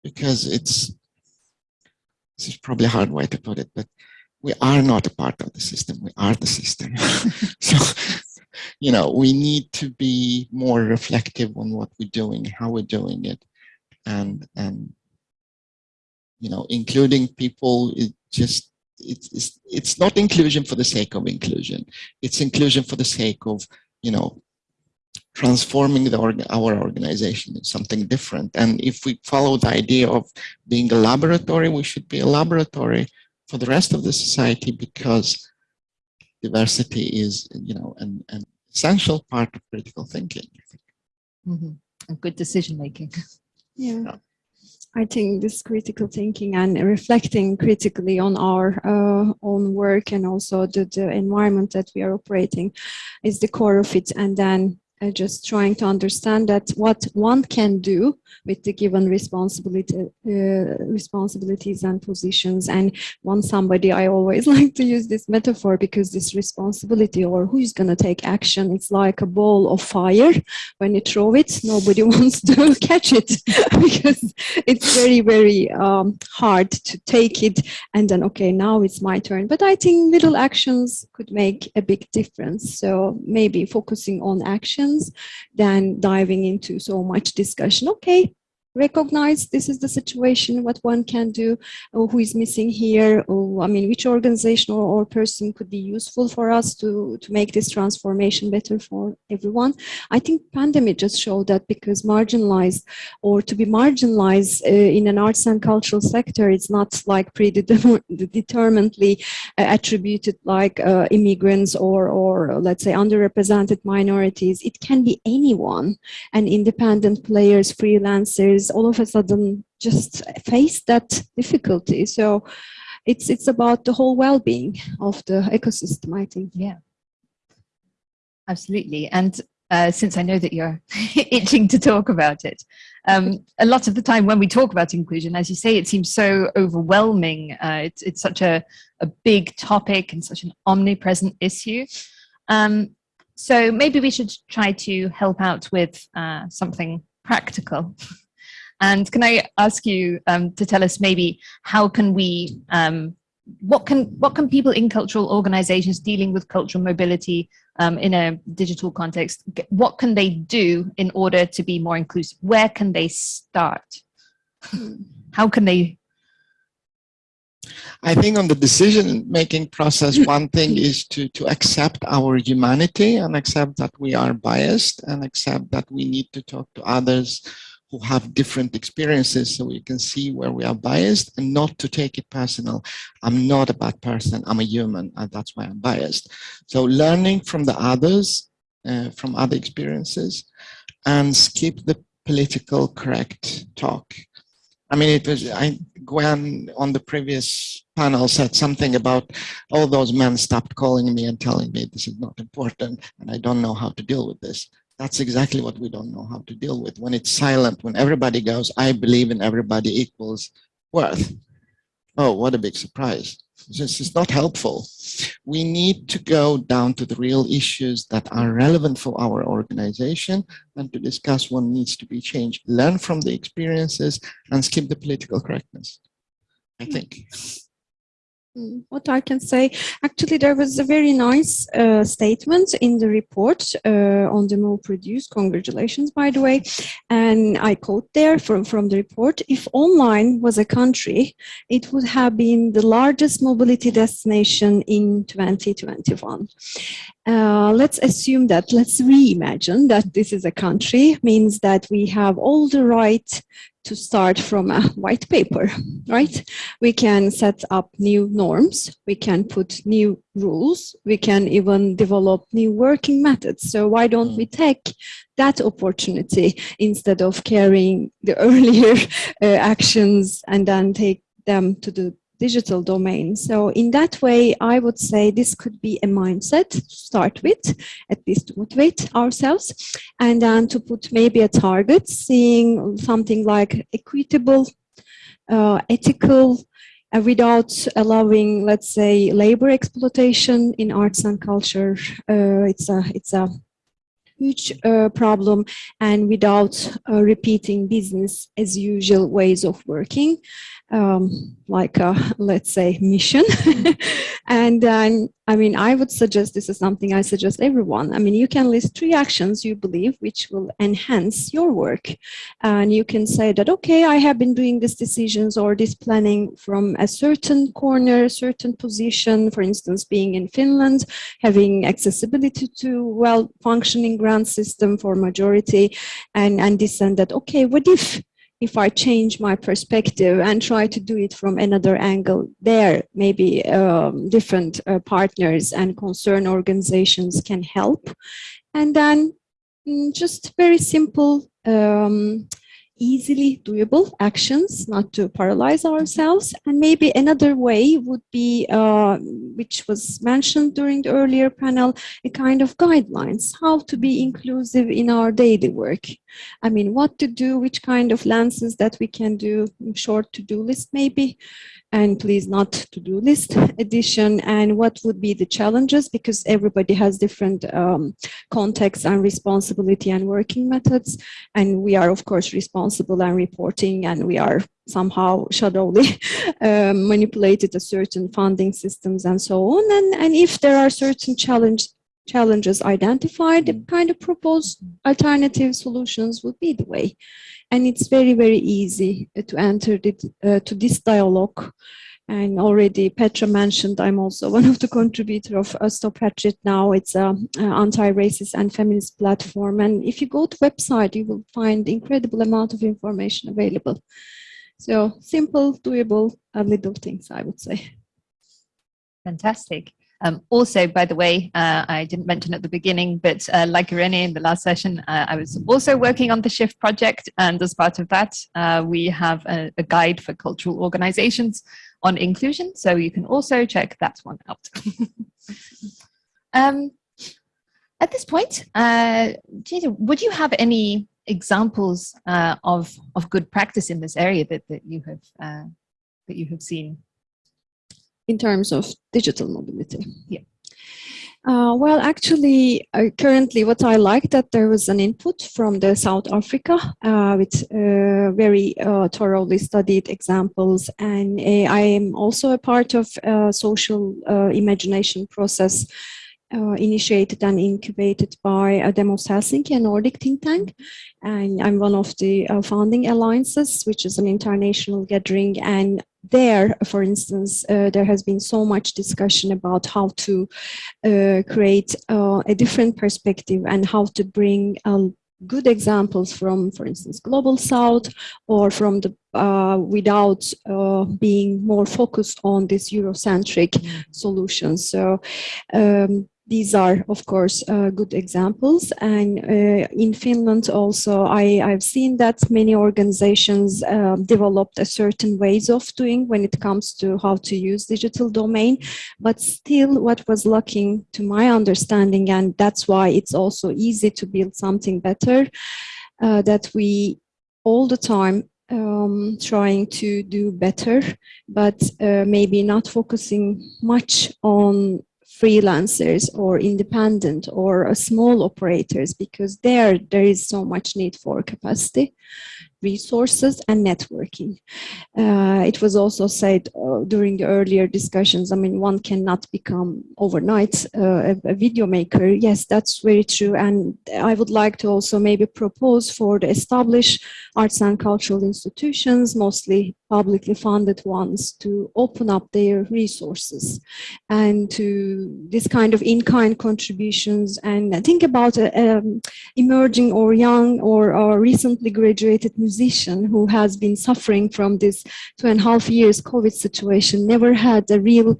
[SPEAKER 4] because it's, this is probably a hard way to put it, but we are not a part of the system. We are the system. <laughs> so, you know, we need to be more reflective on what we're doing, how we're doing it, and, and, you know, including people, it just it's, it's, it's not inclusion for the sake of inclusion. It's inclusion for the sake of, you know, transforming the org our organization into something different. And if we follow the idea of being a laboratory, we should be a laboratory for the rest of the society because diversity is, you know, an, an essential part of critical thinking.
[SPEAKER 2] Mm -hmm. And good decision making.
[SPEAKER 3] Yeah. yeah. I think this critical thinking and reflecting critically on our uh, own work and also the, the environment that we are operating is the core of it. And then uh, just trying to understand that what one can do with the given responsibility, uh, responsibilities and positions. And one somebody, I always <laughs> like to use this metaphor because this responsibility or who's going to take action, it's like a ball of fire. When you throw it, nobody <laughs> wants to <laughs> catch it because it's very, very um, hard to take it and then, okay, now it's my turn. But I think little actions could make a big difference. So maybe focusing on actions than diving into so much discussion. Okay, recognize this is the situation, what one can do, who is missing here, or I mean, which organization or, or person could be useful for us to, to make this transformation better for everyone. I think pandemic just showed that because marginalized or to be marginalized uh, in an arts and cultural sector, it's not like predeterminedly <laughs> uh, attributed like uh, immigrants or, or let's say underrepresented minorities. It can be anyone and independent players, freelancers, all of a sudden just face that difficulty. So it's it's about the whole well-being of the ecosystem, I think.
[SPEAKER 2] Yeah, absolutely. And uh, since I know that you're <laughs> itching to talk about it, um, a lot of the time when we talk about inclusion, as you say, it seems so overwhelming. Uh, it's, it's such a, a big topic and such an omnipresent issue. Um, so maybe we should try to help out with uh, something practical. <laughs> And can I ask you um, to tell us maybe how can we, um, what can what can people in cultural organizations dealing with cultural mobility um, in a digital context, what can they do in order to be more inclusive? Where can they start? How can they
[SPEAKER 4] I think on the decision-making process, <laughs> one thing is to, to accept our humanity and accept that we are biased and accept that we need to talk to others who have different experiences so we can see where we are biased and not to take it personal. I'm not a bad person, I'm a human and that's why I'm biased. So learning from the others, uh, from other experiences and skip the political correct talk. I mean, it was, I, Gwen on the previous panel said something about all those men stopped calling me and telling me this is not important and I don't know how to deal with this. That's exactly what we don't know how to deal with. When it's silent, when everybody goes, I believe in everybody equals worth. Oh, what a big surprise. This is not helpful. We need to go down to the real issues that are relevant for our organization and to discuss what needs to be changed. Learn from the experiences and skip the political correctness, I think.
[SPEAKER 3] Mm, what I can say, actually, there was a very nice uh, statement in the report uh, on the MoProduce. Congratulations, by the way. And I quote there from, from the report, if online was a country, it would have been the largest mobility destination in 2021. Uh, let's assume that, let's reimagine that this is a country, means that we have all the right to start from a white paper, right? We can set up new norms, we can put new rules, we can even develop new working methods. So why don't we take that opportunity instead of carrying the <laughs> earlier uh, actions and then take them to the digital domain. So in that way, I would say this could be a mindset to start with, at least to motivate ourselves, and then to put maybe a target, seeing something like equitable, uh, ethical, uh, without allowing, let's say, labor exploitation in arts and culture. Uh, it's a it's a huge uh, problem and without uh, repeating business as usual ways of working um, like a, let's say, mission. <laughs> and then, I mean, I would suggest, this is something I suggest everyone. I mean, you can list three actions you believe which will enhance your work. And you can say that, okay, I have been doing these decisions or this planning from a certain corner, a certain position, for instance, being in Finland, having accessibility to well-functioning grant system for majority and, and this and that, okay, what if if I change my perspective and try to do it from another angle there, maybe um, different uh, partners and concern organizations can help. And then mm, just very simple um, easily doable actions, not to paralyze ourselves. And maybe another way would be, uh, which was mentioned during the earlier panel, a kind of guidelines, how to be inclusive in our daily work. I mean, what to do, which kind of lenses that we can do, short to-do list maybe, and please not to-do list edition. And what would be the challenges? Because everybody has different um, contexts and responsibility and working methods. And we are of course responsible and reporting and we are somehow shadowly <laughs> um, manipulated a certain funding systems and so on. And, and if there are certain challenges challenges identified, the kind of proposed alternative solutions would be the way. And it's very, very easy to enter it, uh, to this dialogue and already Petra mentioned, I'm also <laughs> one of the contributor of uh, Stop Hatred Now. It's an anti-racist and feminist platform. And if you go to website, you will find incredible amount of information available. So simple, doable, uh, little things, I would say.
[SPEAKER 2] Fantastic. Um, also, by the way, uh, I didn't mention at the beginning, but uh, like Irene in the last session, uh, I was also working on the SHIFT project. And as part of that, uh, we have a, a, guide for cultural organizations on inclusion. So you can also check that one out. <laughs> um, at this point, uh, would you have any examples uh, of, of good practice in this area that, that, you have, that you have seen?
[SPEAKER 3] In terms of digital mobility?
[SPEAKER 2] Yeah.
[SPEAKER 3] Uh, well, actually, uh, currently what I like that there was an input from the South Africa uh, with uh, very uh, thoroughly studied examples. And uh, I am also a part of a social imagination process initiated and incubated by uh, Demos Helsinki, a Nordic think tank. And I'm one of the founding alliances, which is an international gathering. And there, for instance, uh, there has been so much discussion about how to uh, create uh, a different perspective and how to bring um, good examples from, for instance, Global South or from the uh, without uh, being more focused on this Eurocentric mm solutions. So um, these are, of course, uh, good examples. And uh, in Finland also, I, have seen that many organizations uh, developed a certain ways of doing when it comes to how to use digital domain. But still, what was lacking to my understanding, and that's why it's also easy to build something better, uh, that we all the time um, trying to do better, but uh, maybe not focusing much on freelancers or independent or small operators because there there is so much need for capacity resources and networking. Uh, it was also said uh, during the earlier discussions, I mean, one cannot become overnight uh, a, a, video maker. Yes, that's very true. And I would like to also maybe propose for the established arts and cultural institutions, mostly publicly funded ones, to open up their resources and to this kind of in-kind contributions. And think about uh, um, emerging or young or, or recently graduated musician who has been suffering from this two and a half years COVID situation, never had a real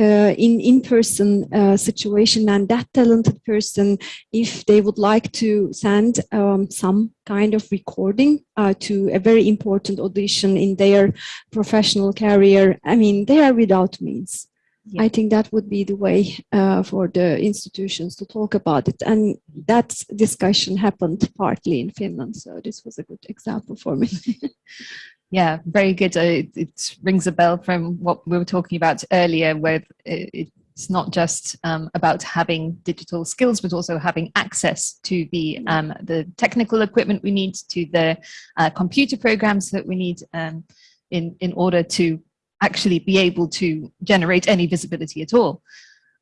[SPEAKER 3] uh, in in-person uh, situation and that talented person, if they would like to send um, some kind of recording uh, to a very important audition in their professional career, I mean, they are without means. Yeah. I think that would be the way uh, for the institutions to talk about it. And that discussion happened partly in Finland. So this was a good example for me. <laughs>
[SPEAKER 2] yeah, very good. Uh, it, it, rings a bell from what we were talking about earlier, where it, it's not just um, about having digital skills, but also having access to the mm. um, the technical equipment we need, to the uh, computer programs that we need um, in in order to actually be able to generate any visibility at all.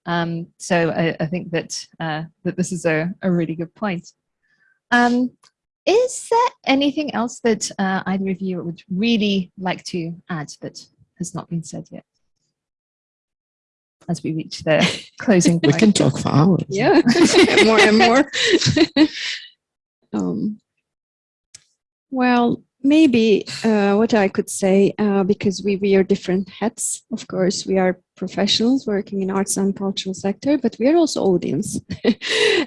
[SPEAKER 2] Um, so I, I, think that uh, that this is a, a really good point. Is there anything else that uh, either of you would really like to add that has not been said yet? As we reach the <laughs> closing.
[SPEAKER 4] We can talk for hours.
[SPEAKER 3] Yeah, <laughs> <laughs> more and more. um, well, maybe uh, what I could say, uh, because we wear different hats, of course, we are professionals working in arts and cultural sector, but we are also audience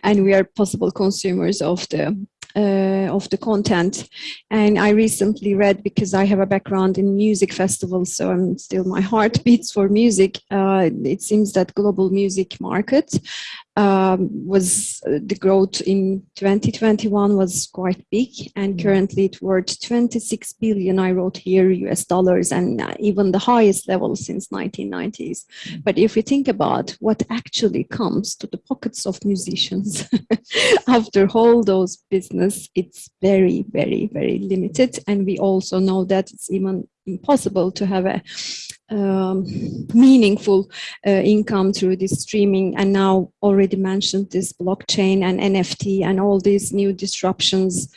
[SPEAKER 3] and we are possible consumers of the uh, of the content. And I recently read, because I have a background in music festivals, so I'm still, my heart beats for music. Uh, it seems that global music market um, was uh, the growth in 2021 was quite big and mm. currently it's worth 26 billion I wrote here US dollars and uh, even the highest level since 1990s. Mm. But if we think about what actually comes to the pockets of musicians <laughs> after all those business, it's very, very, very limited. And we also know that it's even impossible to have a um, meaningful uh, income through this streaming and now already mentioned this blockchain and NFT and all these new disruptions.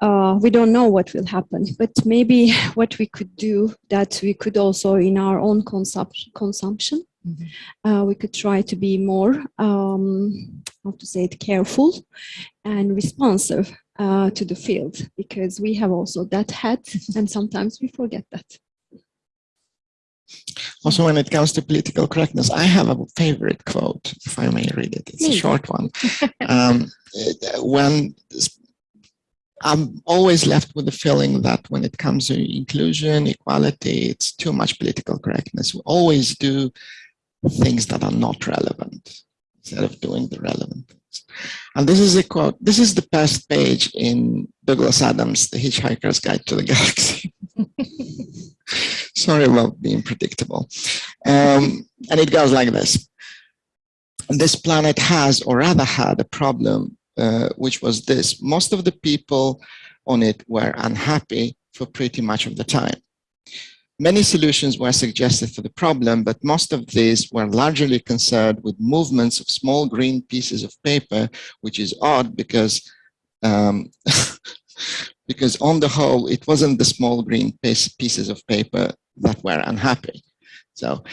[SPEAKER 3] Uh, we don't know what will happen, but maybe <laughs> what we could do that we could also in our own consumption, consumption
[SPEAKER 2] Mhm.
[SPEAKER 3] uh, we could try to be more, um, how to say it, careful and responsive uh, to the field because we have also that hat <laughs> and sometimes we forget that.
[SPEAKER 4] Also, when it comes to political correctness, I have a favorite quote, if I may read it. It's a short one. <laughs> um, when I'm always left with the feeling that when it comes to inclusion, equality, it's too much political correctness. We always do things that are not relevant instead of doing the relevant things. And this is a quote, this is the best page in Douglas Adams' The Hitchhiker's Guide to the Galaxy. <laughs> Sorry about being predictable. Um, and it goes like this. This planet has, or rather had, a problem, uh, which was this. Most of the people on it were unhappy for pretty much of the time. Many solutions were suggested for the problem, but most of these were largely concerned with movements of small green pieces of paper, which is odd because um, <laughs> because on the whole, it wasn't the small green piece, pieces of paper that were unhappy. So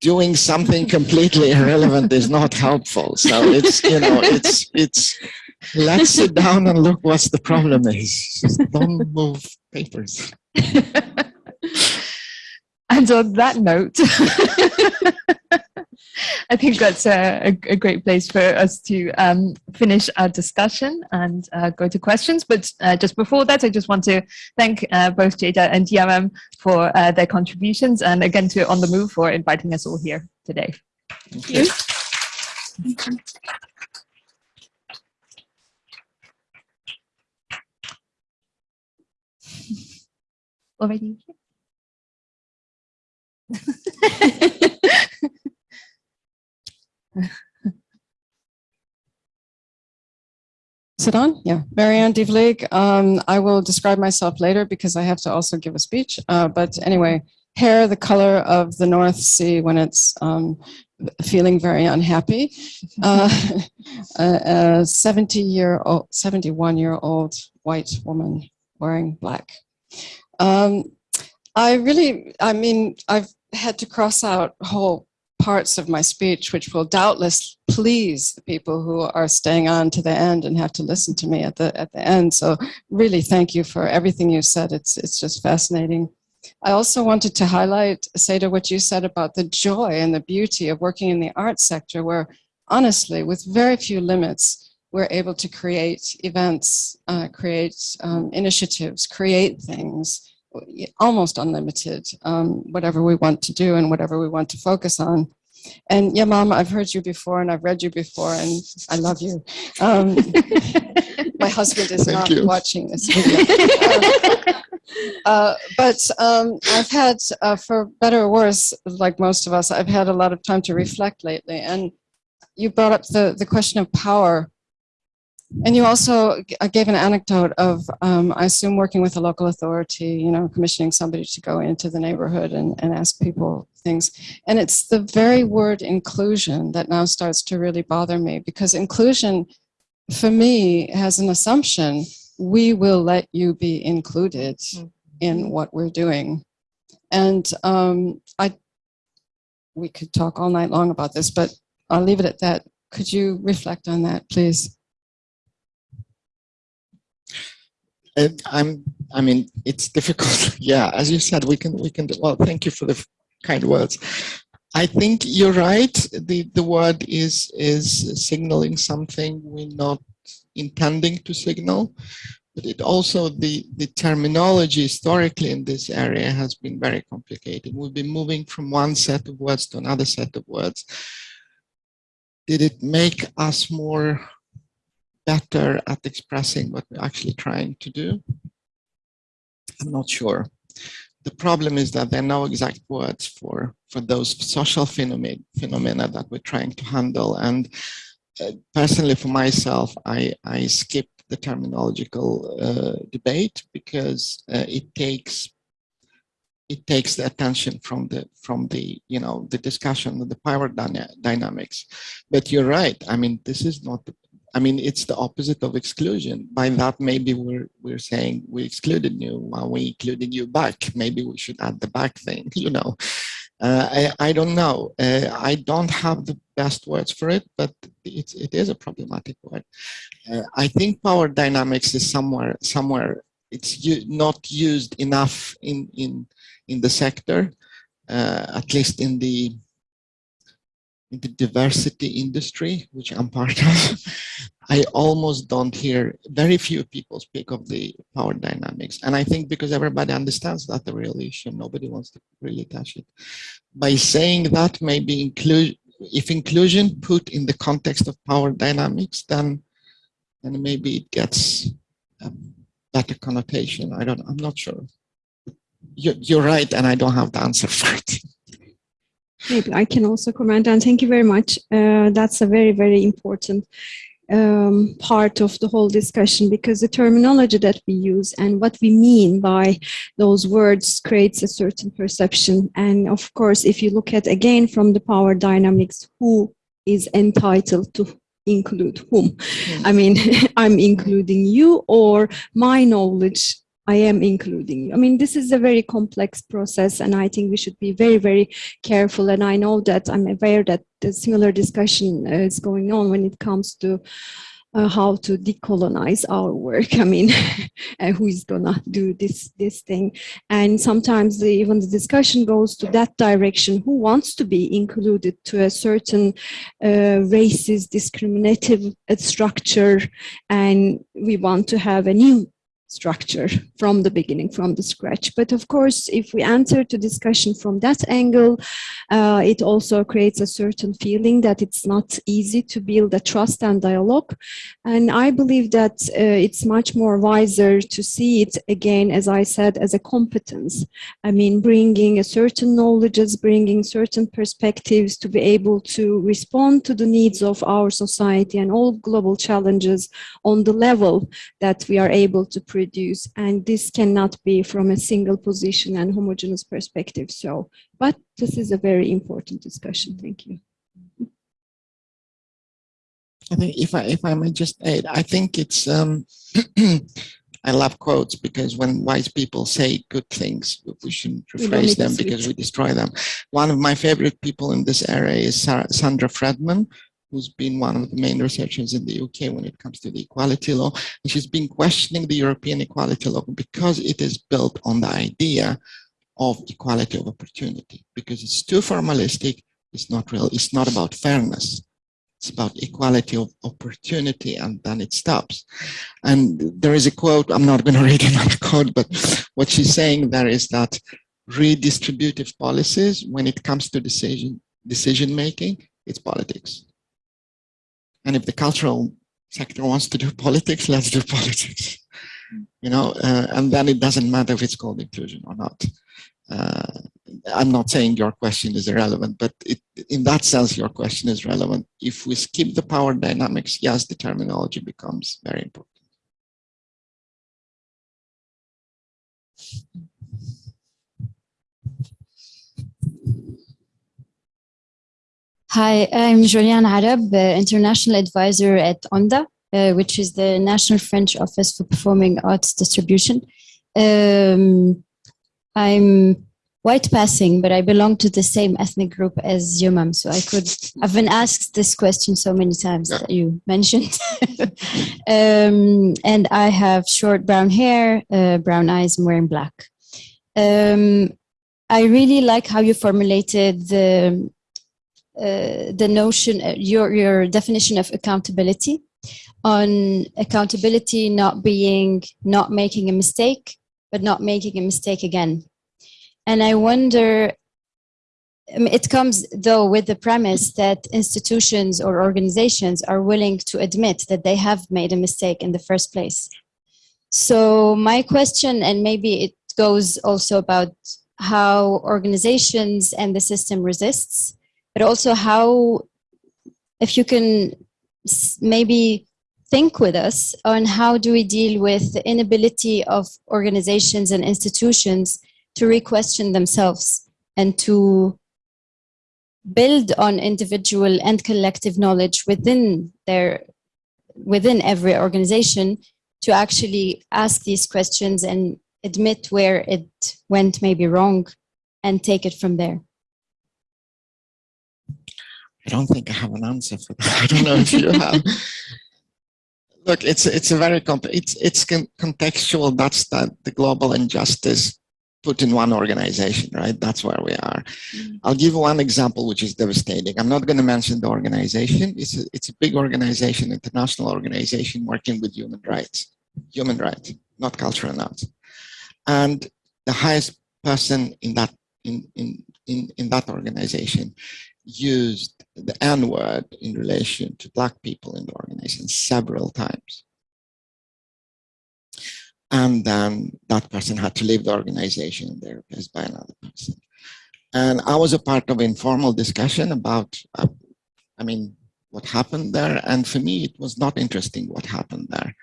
[SPEAKER 4] doing something <laughs> completely irrelevant is not helpful. So it's, you know, it's, it's, let's sit down and look what's the problem is. Just don't move papers. <laughs> <laughs>
[SPEAKER 2] And on that note, <laughs> I think that's a, a, great place for us to um, finish our discussion and uh, go to questions. But uh, just before that, I just want to thank uh, both Jada and Yamam for uh, their contributions and again to On The Move for inviting us all here today.
[SPEAKER 4] Thank you. <laughs>
[SPEAKER 2] Already <laughs>
[SPEAKER 5] Is it on? Yeah. Marianne de Um, I will describe myself later because I have to also give a speech. Uh, but anyway, hair the color of the North Sea when it's um, feeling very unhappy. Uh, <laughs> a, a 70 year old, 71 year old white woman wearing black. Um, I really, I mean, I've had to cross out whole parts of my speech, which will doubtless please the people who are staying on to the end and have to listen to me at the at the end. So really, thank you for everything you said. It's it's just fascinating. I also wanted to highlight, Seda, what you said about the joy and the beauty of working in the arts sector, where honestly, with very few limits, we're able to create events, uh, create um, initiatives, create things almost unlimited, um, whatever we want to do and whatever we want to focus on. And yeah, Mom, I've heard you before and I've read you before and I love you. Um, <laughs> my husband is
[SPEAKER 4] Thank
[SPEAKER 5] not
[SPEAKER 4] you.
[SPEAKER 5] watching this video. Uh, but um, I've had, uh, for better or worse, like most of us, I've had a lot of time to reflect lately. And you brought up the, the question of power. And you also uh, gave an anecdote of, um, I assume, working with a local authority, you know, commissioning somebody to go into the neighborhood and, and ask people things. And it's the very word inclusion that now starts to really bother me because inclusion, for me, has an assumption we will let you be included in what we're doing. And um, I, we could talk all night long about this, but I'll leave it at that. Could you reflect on that, please?
[SPEAKER 4] And I'm, I mean, it's difficult. <laughs> yeah, as you said, we can, we can, well, thank you for the kind words. I think you're right. The, the word is, is signaling something we're not intending to signal. But it also, the, the terminology historically in this area has been very complicated. We've been moving from one set of words to another set of words. Did it make us more better at expressing what we're actually trying to do? I'm not sure. The problem is that there are no exact words for, for those social phenomena, phenomena that we're trying to handle. And uh, personally, for myself, I, I skip the terminological uh, debate because uh, it takes it takes the attention from the from the you know the discussion of the power dyna dynamics. But you're right. I mean, this is not. The, I mean, it's the opposite of exclusion. By that, maybe we're we're saying we excluded you while we included you back. Maybe we should add the back thing. <laughs> You know, uh, I I don't know. Uh, I don't have the best words for it, but it's it is a problematic word. Uh, I think power dynamics is somewhere somewhere it's not used enough in in in the sector, uh, at least in the the diversity industry, which I'm part of. <laughs> I almost don't hear very few people speak of the power dynamics, and I think because everybody understands that the real issue, nobody wants to really touch it. By saying that, maybe include if inclusion put in the context of power dynamics, then then maybe it gets a better connotation. I don't. I'm not sure you're right, and I don't have the answer for it. <laughs>
[SPEAKER 3] Maybe I can also comment, and thank you very much. Uh, that's a very, very important um, part of the whole discussion because the terminology that we use and what we mean by those words creates a certain perception. And of course, if you look at again from the power dynamics, who is entitled to include whom? Mm. I mean, <laughs> I'm including you or my knowledge I am including you. I mean, this is a very complex process and I think we should be very, very careful. And I know that I'm aware that the similar discussion is going on when it comes to uh, how to decolonize our work. I mean, <laughs> uh, who is gonna do this this thing? And sometimes the, even the discussion goes to that direction. Who wants to be included to a certain uh, racist, discriminative uh, structure? And we want to have a new structure from the beginning, from the scratch. But of course, if we answer to discussion from that angle, uh, it also creates a certain feeling that it's not easy to build a trust and dialogue. And I believe that uh, it's much more wiser to see it again, as I said, as a competence. I mean, bringing a certain knowledges, bringing certain perspectives to be able to respond to the needs of our society and all global challenges on the level that we are able to produce and this cannot be from a single position and homogeneous perspective. So but this is a very important discussion. Thank you.
[SPEAKER 4] I think if I if I may just add, I think it's um, <clears throat> I love quotes because when wise people say good things, we shouldn't rephrase them because we destroy them. One of my favorite people in this area is Sandra Fredman, who's been one of the main researchers in the UK when it comes to the equality law. And she's been questioning the European equality law because it is built on the idea of equality of opportunity, because it's too formalistic, it's not real, it's not about fairness. It's about equality of opportunity and then it stops. And there is a quote, I'm not going <laughs> to read another quote, but what she's saying there is that redistributive policies, when it comes to decision decision making, it's politics. And if the cultural sector wants to do <laughs> politics, let's do politics. You know, uh, and then it doesn't matter if it's called inclusion or not. Uh, I'm not saying your question is irrelevant, but it, in that sense, your question is relevant. If we skip the power dynamics, yes, the terminology becomes very important.
[SPEAKER 6] Hi, I'm Julian Arab, uh, International Advisor at ONDA, uh, which is the National French Office for Performing Arts Distribution. Um, I'm white passing, but I belong to the same ethnic group as Yamam, so I could, I've been asked this question so many times that you mentioned. <laughs> um, and I have short brown hair, uh, brown eyes, and wearing black. Um, I really like how you formulated the the notion, uh, your, your definition of accountability on accountability not being, not making a mistake, but not making a mistake again. And I wonder, it comes though with the premise that institutions or organizations are willing to admit that they have made a mistake in the first place. So my question, and maybe it goes also about how organizations and the system resists, but also how, if you can maybe think with us on how do we deal with the inability of organizations and institutions to re-question themselves and to build on individual and collective knowledge within their within every organization to actually ask these questions and admit where it went maybe wrong and take it from there.
[SPEAKER 4] I don't think I have an answer for that. I don't know if you have. <laughs> Look, it's it's a very it's it's con contextual. That's that the global injustice put in one organization, right? That's where we are. Mm. I'll give one example which is devastating. I'm not going to mention the organization. It's a, it's a big organization, international organization working with human rights, human rights, not cultural arts. And the highest person in that in in in, in that organization used the N word in relation to black people in the organization several times. And then that person had to leave the organization and they're replaced by another person. And I was a part of informal discussion about, uh, I mean, what happened there. And for me, it was not interesting what happened there.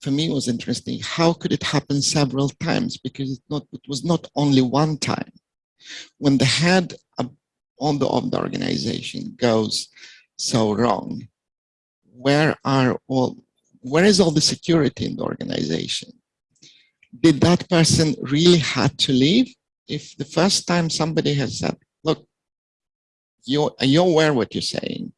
[SPEAKER 4] For me, it was interesting. How could it happen several times? Because it, not, it was not only one time. When the head on the, of the organization goes so wrong, where are all, where is all the security in the organization? Did that person really had to leave? If the first time somebody has said, look, you're, you're aware what you're saying,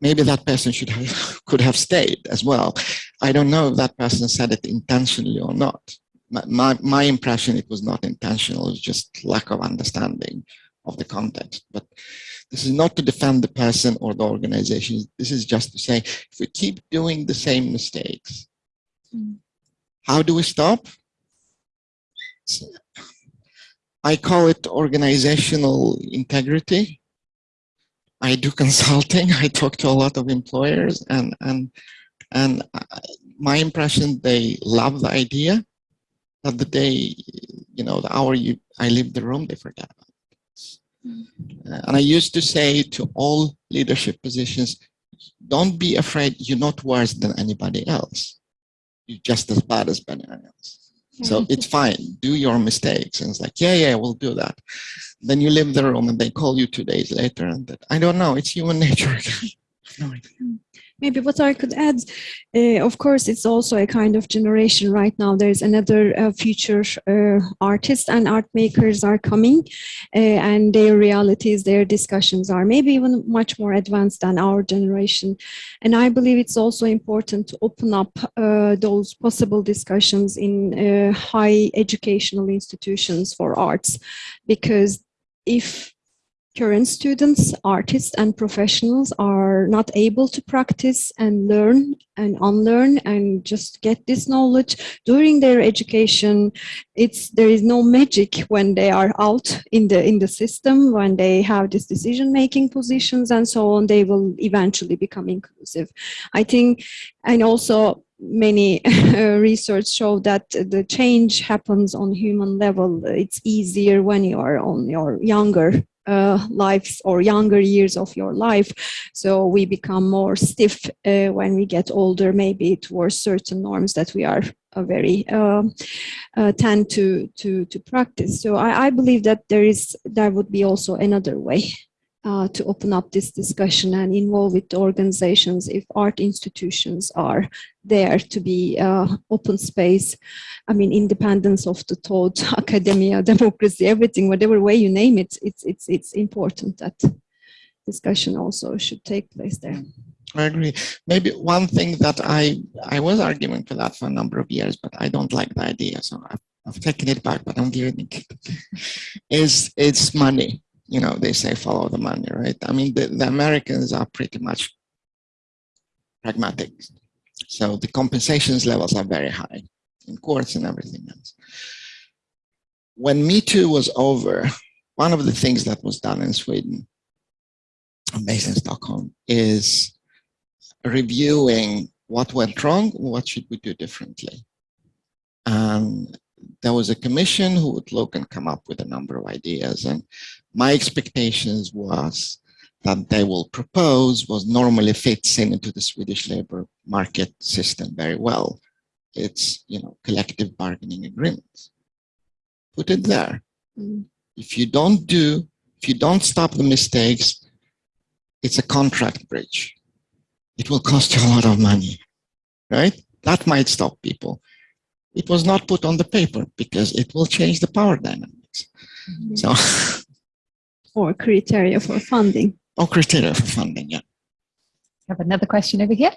[SPEAKER 4] maybe that person should have, <laughs> could have stayed as well. I don't know if that person said it intentionally or not. My, my, my impression, it was not intentional, it was just lack of understanding of the context. But this is not to defend the person or the organization. This is just to say, if we keep doing the same mistakes, mm. how do we stop? I call it organizational integrity. I do <laughs> consulting. I talk to a lot of employers and, and, and my impression, they love the idea that the day, you know, the hour you, I leave the room, they forget about Uh, and I used to say to all leadership positions, don't be afraid you're not worse than anybody else. You're just as bad as anyone else. So it's fine, do your mistakes. And it's like, yeah, yeah, we'll do that. Then you leave the room and they call you two days later and that, I don't know, it's human <laughs> nature. no idea.
[SPEAKER 3] Maybe what I could add, uh, of course, it's also a kind of generation right now. There's another uh, future uh, artists and art makers are coming uh, and their realities, their discussions are maybe even much more advanced than our generation. And I believe it's also important to open up uh, those possible discussions in uh, high educational institutions for arts, because if current students, artists and professionals are not able to practice and learn and unlearn and just get this knowledge during their education. It's there is no magic when they are out in the in the system, when they have these decision-making positions and so on, they will eventually become inclusive. I think, and also many <laughs> research show that the change happens on human level. It's easier when you are on your younger uh, or younger years of your life. So we become more stiff uh, when we get older, maybe towards certain norms that we are uh, very um, uh, tend to to to practice. So I, I believe that there is there would be also another way uh, to open up this discussion and involve with organizations if art institutions are there to be uh, open space. I mean, independence of the thought, <laughs> academia, democracy, everything, whatever way you name it, it's, it's, it's important that discussion also should take place there.
[SPEAKER 4] I agree. Maybe one thing that I I was arguing for that for a number of years, but I don't like the idea, so I've, I've taken it back. But I'm giving it <laughs> is it's money you know, they say follow the money, right? I mean, the, the Americans are pretty much pragmatic. So the compensations levels are very high in courts and everything else. When Me Too was over, one of the things that was done in Sweden, based in Stockholm, is reviewing what went wrong, what should we do differently. And there was a commission who would look and come up with a number of ideas. And my expectations was that they will propose was normally fits in into the Swedish labor market system very well. It's, you know, collective bargaining agreements. put it there.
[SPEAKER 3] Mm.
[SPEAKER 4] If you don't do, if you don't stop the mistakes, it's a contract breach. It will cost you a lot of money, right? That might stop people. It was not put on the paper because it will change the power dynamics. So, <laughs>
[SPEAKER 3] Or criteria for funding.
[SPEAKER 4] or criteria for funding, yeah.
[SPEAKER 2] Have another question over here.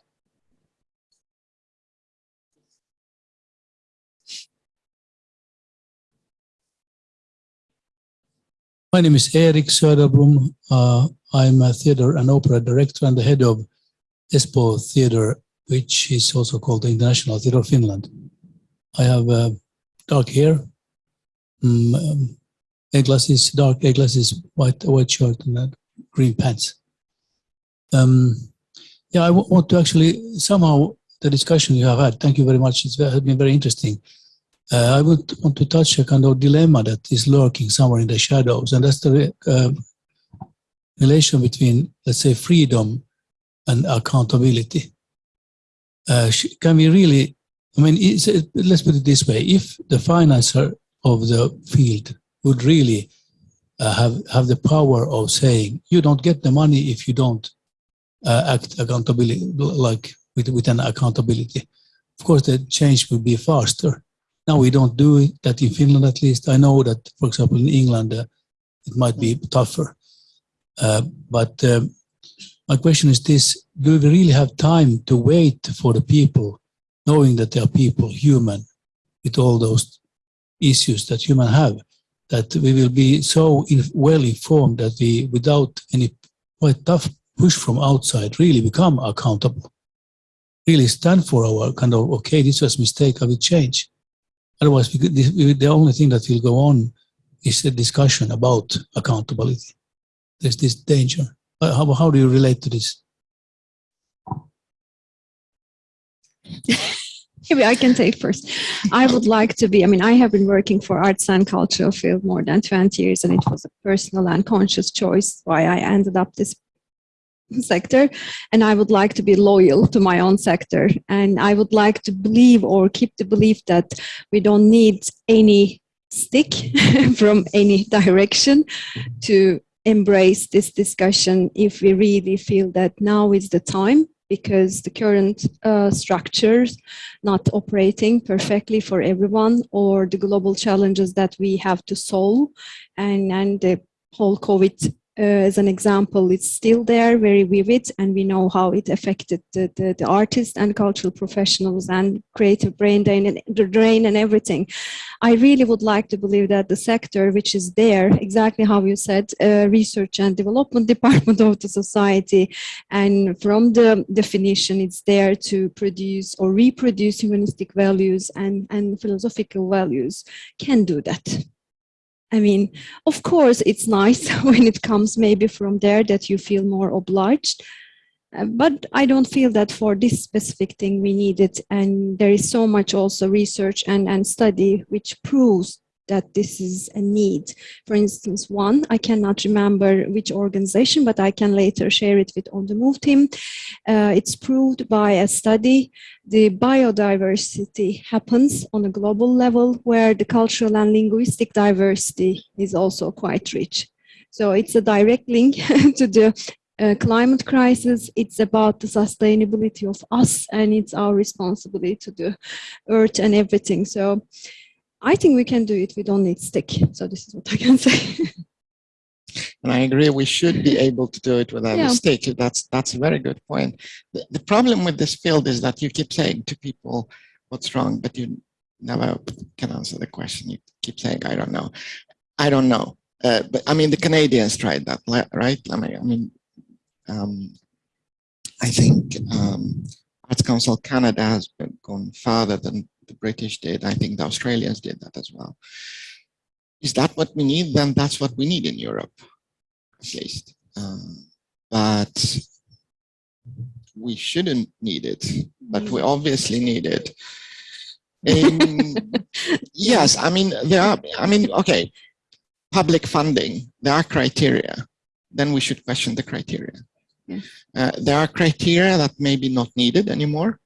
[SPEAKER 7] My name is Erik Söderblom. Uh, I'm a theater and opera director and the head of Espoo Theater, which is also called the International Theater of Finland. I have uh, dark hair, mm, um, eyeglasses, dark eyeglasses, white white shirt, and green pants. Um, yeah, I want to actually somehow the discussion you have had. Thank you very much. It's has been very interesting. Uh, I would want to touch a kind of dilemma that is lurking somewhere in the shadows, and that's the uh, relation between, let's say, freedom and accountability. Uh, can we really, I mean, let's put it this way: if the financer of the field would really uh, have have the power of saying, you don't get the money if you don't uh, act accountability, like with with an accountability, of course, the change would be faster. Now we don't do it, that in Finland at least. I know that, for example, in England, uh, it might be tougher. Uh, but um, my question is this, do we really have time to wait for the people, knowing that they are people, human, with all those issues that human have, that we will be so in, well informed that we, without any quite tough push from outside, really become accountable, really stand for our kind of, okay, this was a mistake, I will change. Otherwise, we could, this, the only thing that will go on is a discussion about accountability. There's this danger. How, how do you relate to this? <laughs>
[SPEAKER 3] Maybe I can take first. I would like to be, I mean, I have been working for arts and cultural field more than 20 years, and it was a personal and conscious choice why I ended up this sector. And I would like to be loyal to my own sector. And I would like to believe or keep the belief that we don't need any stick <laughs> from any direction to embrace this discussion if we really feel that now is the time because the current uh, structures not operating perfectly for everyone or the global challenges that we have to solve and, and the whole COVID as an example, it's still there, very vivid, and we know how it affected the, the, the artists and cultural professionals and creative brain drain and, drain and everything. I really would like to believe that the sector, which is there, exactly how you said, uh, research and development <laughs> department of the society, and from the definition, it's there to produce or reproduce humanistic values and, and philosophical values, can do that. I mean, of course, it's nice <laughs> when it comes maybe from there that you feel more obliged. Uh, but I don't feel that for this specific thing we need it. And there is so much also research and, and study which proves that this is a need. For instance, one, I cannot remember which organization, but I can later share it with On the Move team. Uh, it's proved by a study, the biodiversity happens on a global level where the cultural and linguistic diversity is also quite rich. So it's a direct link <laughs> to the uh, climate crisis. It's about the sustainability of us and it's our responsibility to the earth and everything. So I think we can do it. We don't need stick. So this is what I can say. <laughs>
[SPEAKER 4] And I agree, we should be able to do it without a
[SPEAKER 3] Yeah.
[SPEAKER 4] mistake. That's, that's a very good point. The, the problem with this field is that you keep saying to people what's wrong, but you never can answer the question. You keep saying, I don't know. I don't know. Uh, but I mean, the Canadians tried that, right? I mean, I mean, um, I think um, Arts Council Canada has gone further than the British did. I think the Australians did that as well. Is that what we need? Then that's what we need in Europe, at least. Um, but we shouldn't need it, but we obviously need it. Um, <laughs> yes, I mean, there are, I mean, okay, public funding, there are criteria, then we should question the criteria.
[SPEAKER 3] Yeah.
[SPEAKER 4] Uh, there are criteria that may be not needed anymore,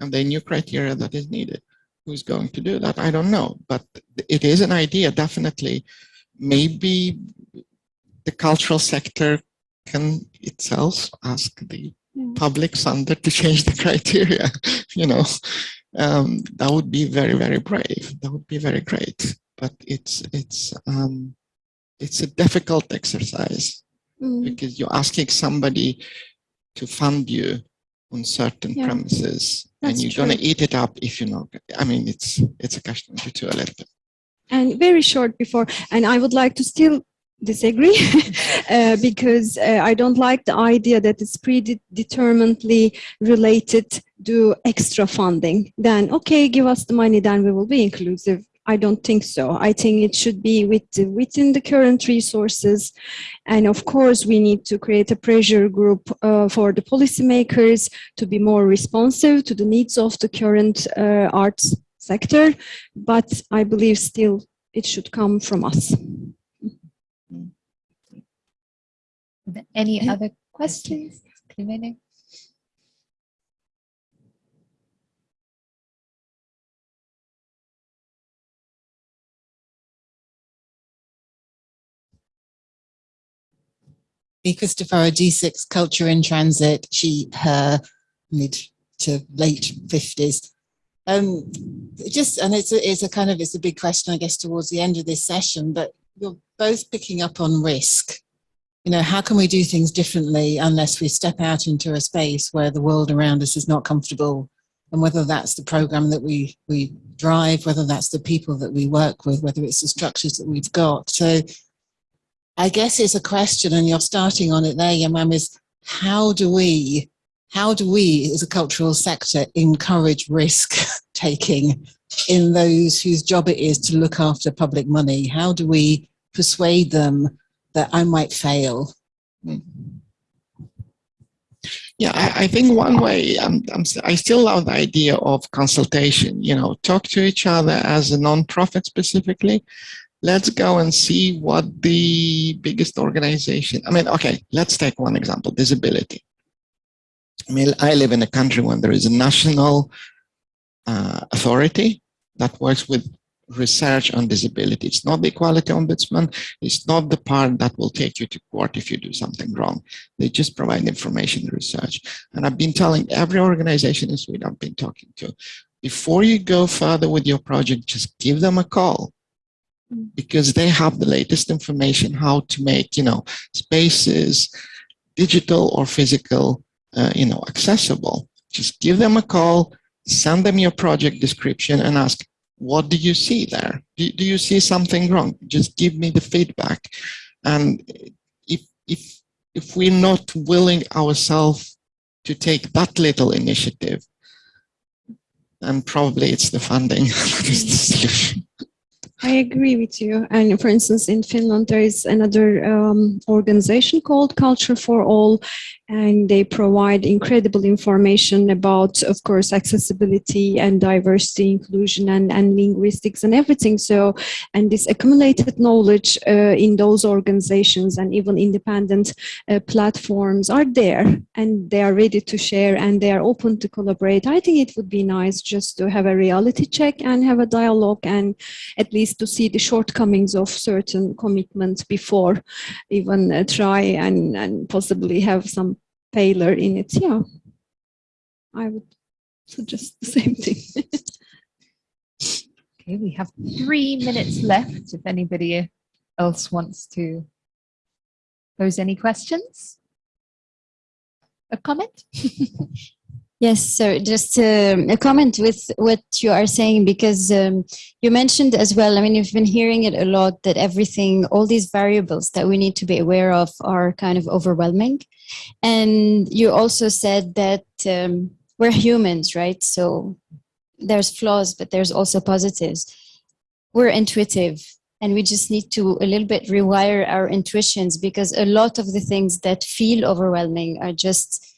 [SPEAKER 4] and there are new criteria that is needed. Who's going to do that? I don't know, but it is an idea, definitely. Maybe the cultural sector can itself ask the
[SPEAKER 3] Yeah.
[SPEAKER 4] public funder to change the <laughs> criteria, you know. Um, that would be very, very brave. That would be very great. But it's it's um, it's a difficult exercise
[SPEAKER 3] Mm.
[SPEAKER 4] because you're asking somebody to fund you on certain
[SPEAKER 3] Yeah,
[SPEAKER 4] premises and you're going to eat it up if you know i mean it's it's a question to a little bit
[SPEAKER 3] And very short before, and I would like to still disagree <laughs> uh, because uh, I don't like the idea that it's predeterminedly related to extra funding. Then, okay, give us the money, then we will be inclusive. I don't think so. I think it should be with, within the current resources. And of course, we need to create a pressure group uh, for the policymakers to be more responsive to the needs of the current uh, arts sector. But I believe still it should come from us.
[SPEAKER 2] Any other questions?
[SPEAKER 8] Be Christopher G6 Culture in Transit, she, her mid to late 50s. Um, just, and it's a, it's a kind of, it's a big question, I guess, towards the end of this session, but you're both picking up on risk. You know, how can we do things differently unless we step out into a space where the world around us is not comfortable? And whether that's the program that we, we drive, whether that's the people that we work with, whether it's the structures that we've got. So I guess it's a question, and you're starting on it there, Yamam, is how do we, how do we as a cultural sector encourage risk <laughs> taking in those whose job it is to look after public money? How do we persuade them that I might fail?
[SPEAKER 4] Yeah, I, I think one way, I'm, I'm, I still love the idea of consultation, you know, talk to each other as a non-profit specifically. Let's go and see what the biggest organization, I mean, okay, let's take one example, disability. I mean, I live in a country when there is a national uh, authority that works with research on disability. It's not the equality ombudsman. It's not the part that will take you to court if you do something wrong. They just provide information research. And I've been telling every organization in Sweden I've been talking to, before you go further with your project, just give them a call because they have the latest information how to make, you know, spaces, digital or physical, uh, you know, accessible. Just give them a call, send them your project description and ask, what do you see there? Do, do you see something wrong? Just give me the feedback. And if, if, if we're not willing ourselves to take that little initiative, then probably it's the funding <laughs> that is the solution.
[SPEAKER 3] I agree with you. And for instance, in Finland, there is another um, organization called Culture for All, and they provide incredible information about, of course, accessibility and diversity, inclusion, and, and linguistics and everything. So, and this accumulated knowledge uh, in those organizations and even independent uh, platforms are there and they are ready to share and they are open to collaborate. I think it would be nice just to have a reality check and have a dialogue and at least to see the shortcomings of certain commitments before even uh, try and, and possibly have some failure in it. Yeah, I would suggest the same thing. <laughs>
[SPEAKER 2] Okay, we have three minutes left if anybody else wants to pose any questions. A comment? <laughs>
[SPEAKER 6] Yes, so just um, a comment with what you are saying, because um, you mentioned as well, I mean, you've been hearing it a lot that everything, all these variables that we need to be aware of are kind of overwhelming. And you also said that um, we're humans, right? So there's flaws, but there's also positives. We're intuitive and we just need to a little bit rewire our intuitions because a lot of the things that feel overwhelming are just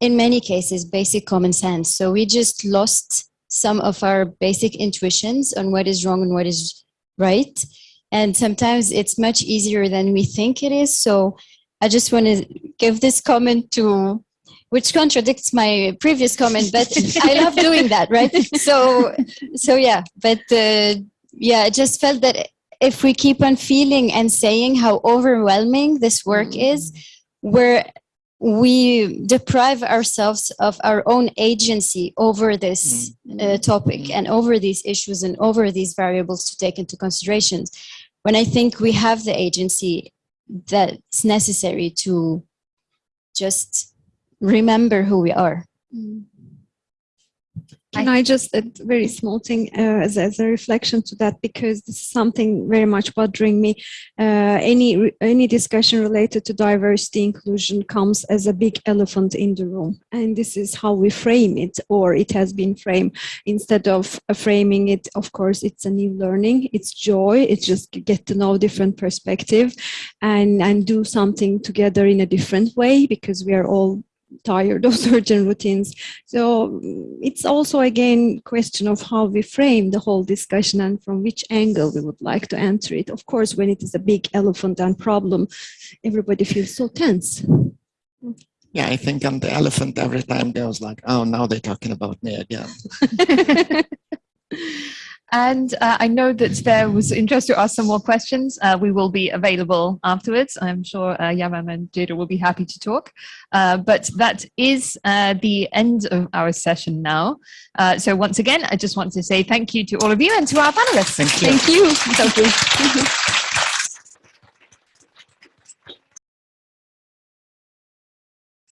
[SPEAKER 6] in many cases basic common sense. So we just lost some of our basic intuitions on what is wrong and what is right. And sometimes it's much easier than we think it is. So i just want to give this comment to which contradicts my previous comment, but I love doing that, right? So, so yeah, but uh, yeah, I just felt that if we keep on feeling and saying how overwhelming this work is, we're we deprive ourselves of our own agency over this uh, topic and over these issues and over these variables to take into considerations. When I think we have the agency that's necessary to just remember who we are.
[SPEAKER 3] Can I just add a very small thing uh, as, as a reflection to that because this is something very much bothering me. Uh, any any discussion related to diversity inclusion comes as a big elephant in the room, and this is how we frame it, or it has been framed. Instead of uh, framing it, of course, it's a new learning, it's joy, it's just get to know different perspective, and and do something together in a different way because we are all tired of <laughs> certain routines. So mm, it's also again question of how we frame the whole discussion and from which angle we would like to answer it. Of course, when it is a big elephant and problem, everybody feels so tense.
[SPEAKER 4] Yeah, I think I'm the elephant every time goes like, oh, now they're talking about me again. <laughs> <laughs>
[SPEAKER 2] And uh, I know that there was interest to ask some more questions. Uh, we will be available afterwards. I'm sure uh, Yamam and Jada will be happy to talk. Uh, but that is uh, the end of our session now. Uh, so once again, I just want to say thank you to all of you and to our panelists.
[SPEAKER 4] Thank you.
[SPEAKER 3] Thank you. Thank you. <laughs>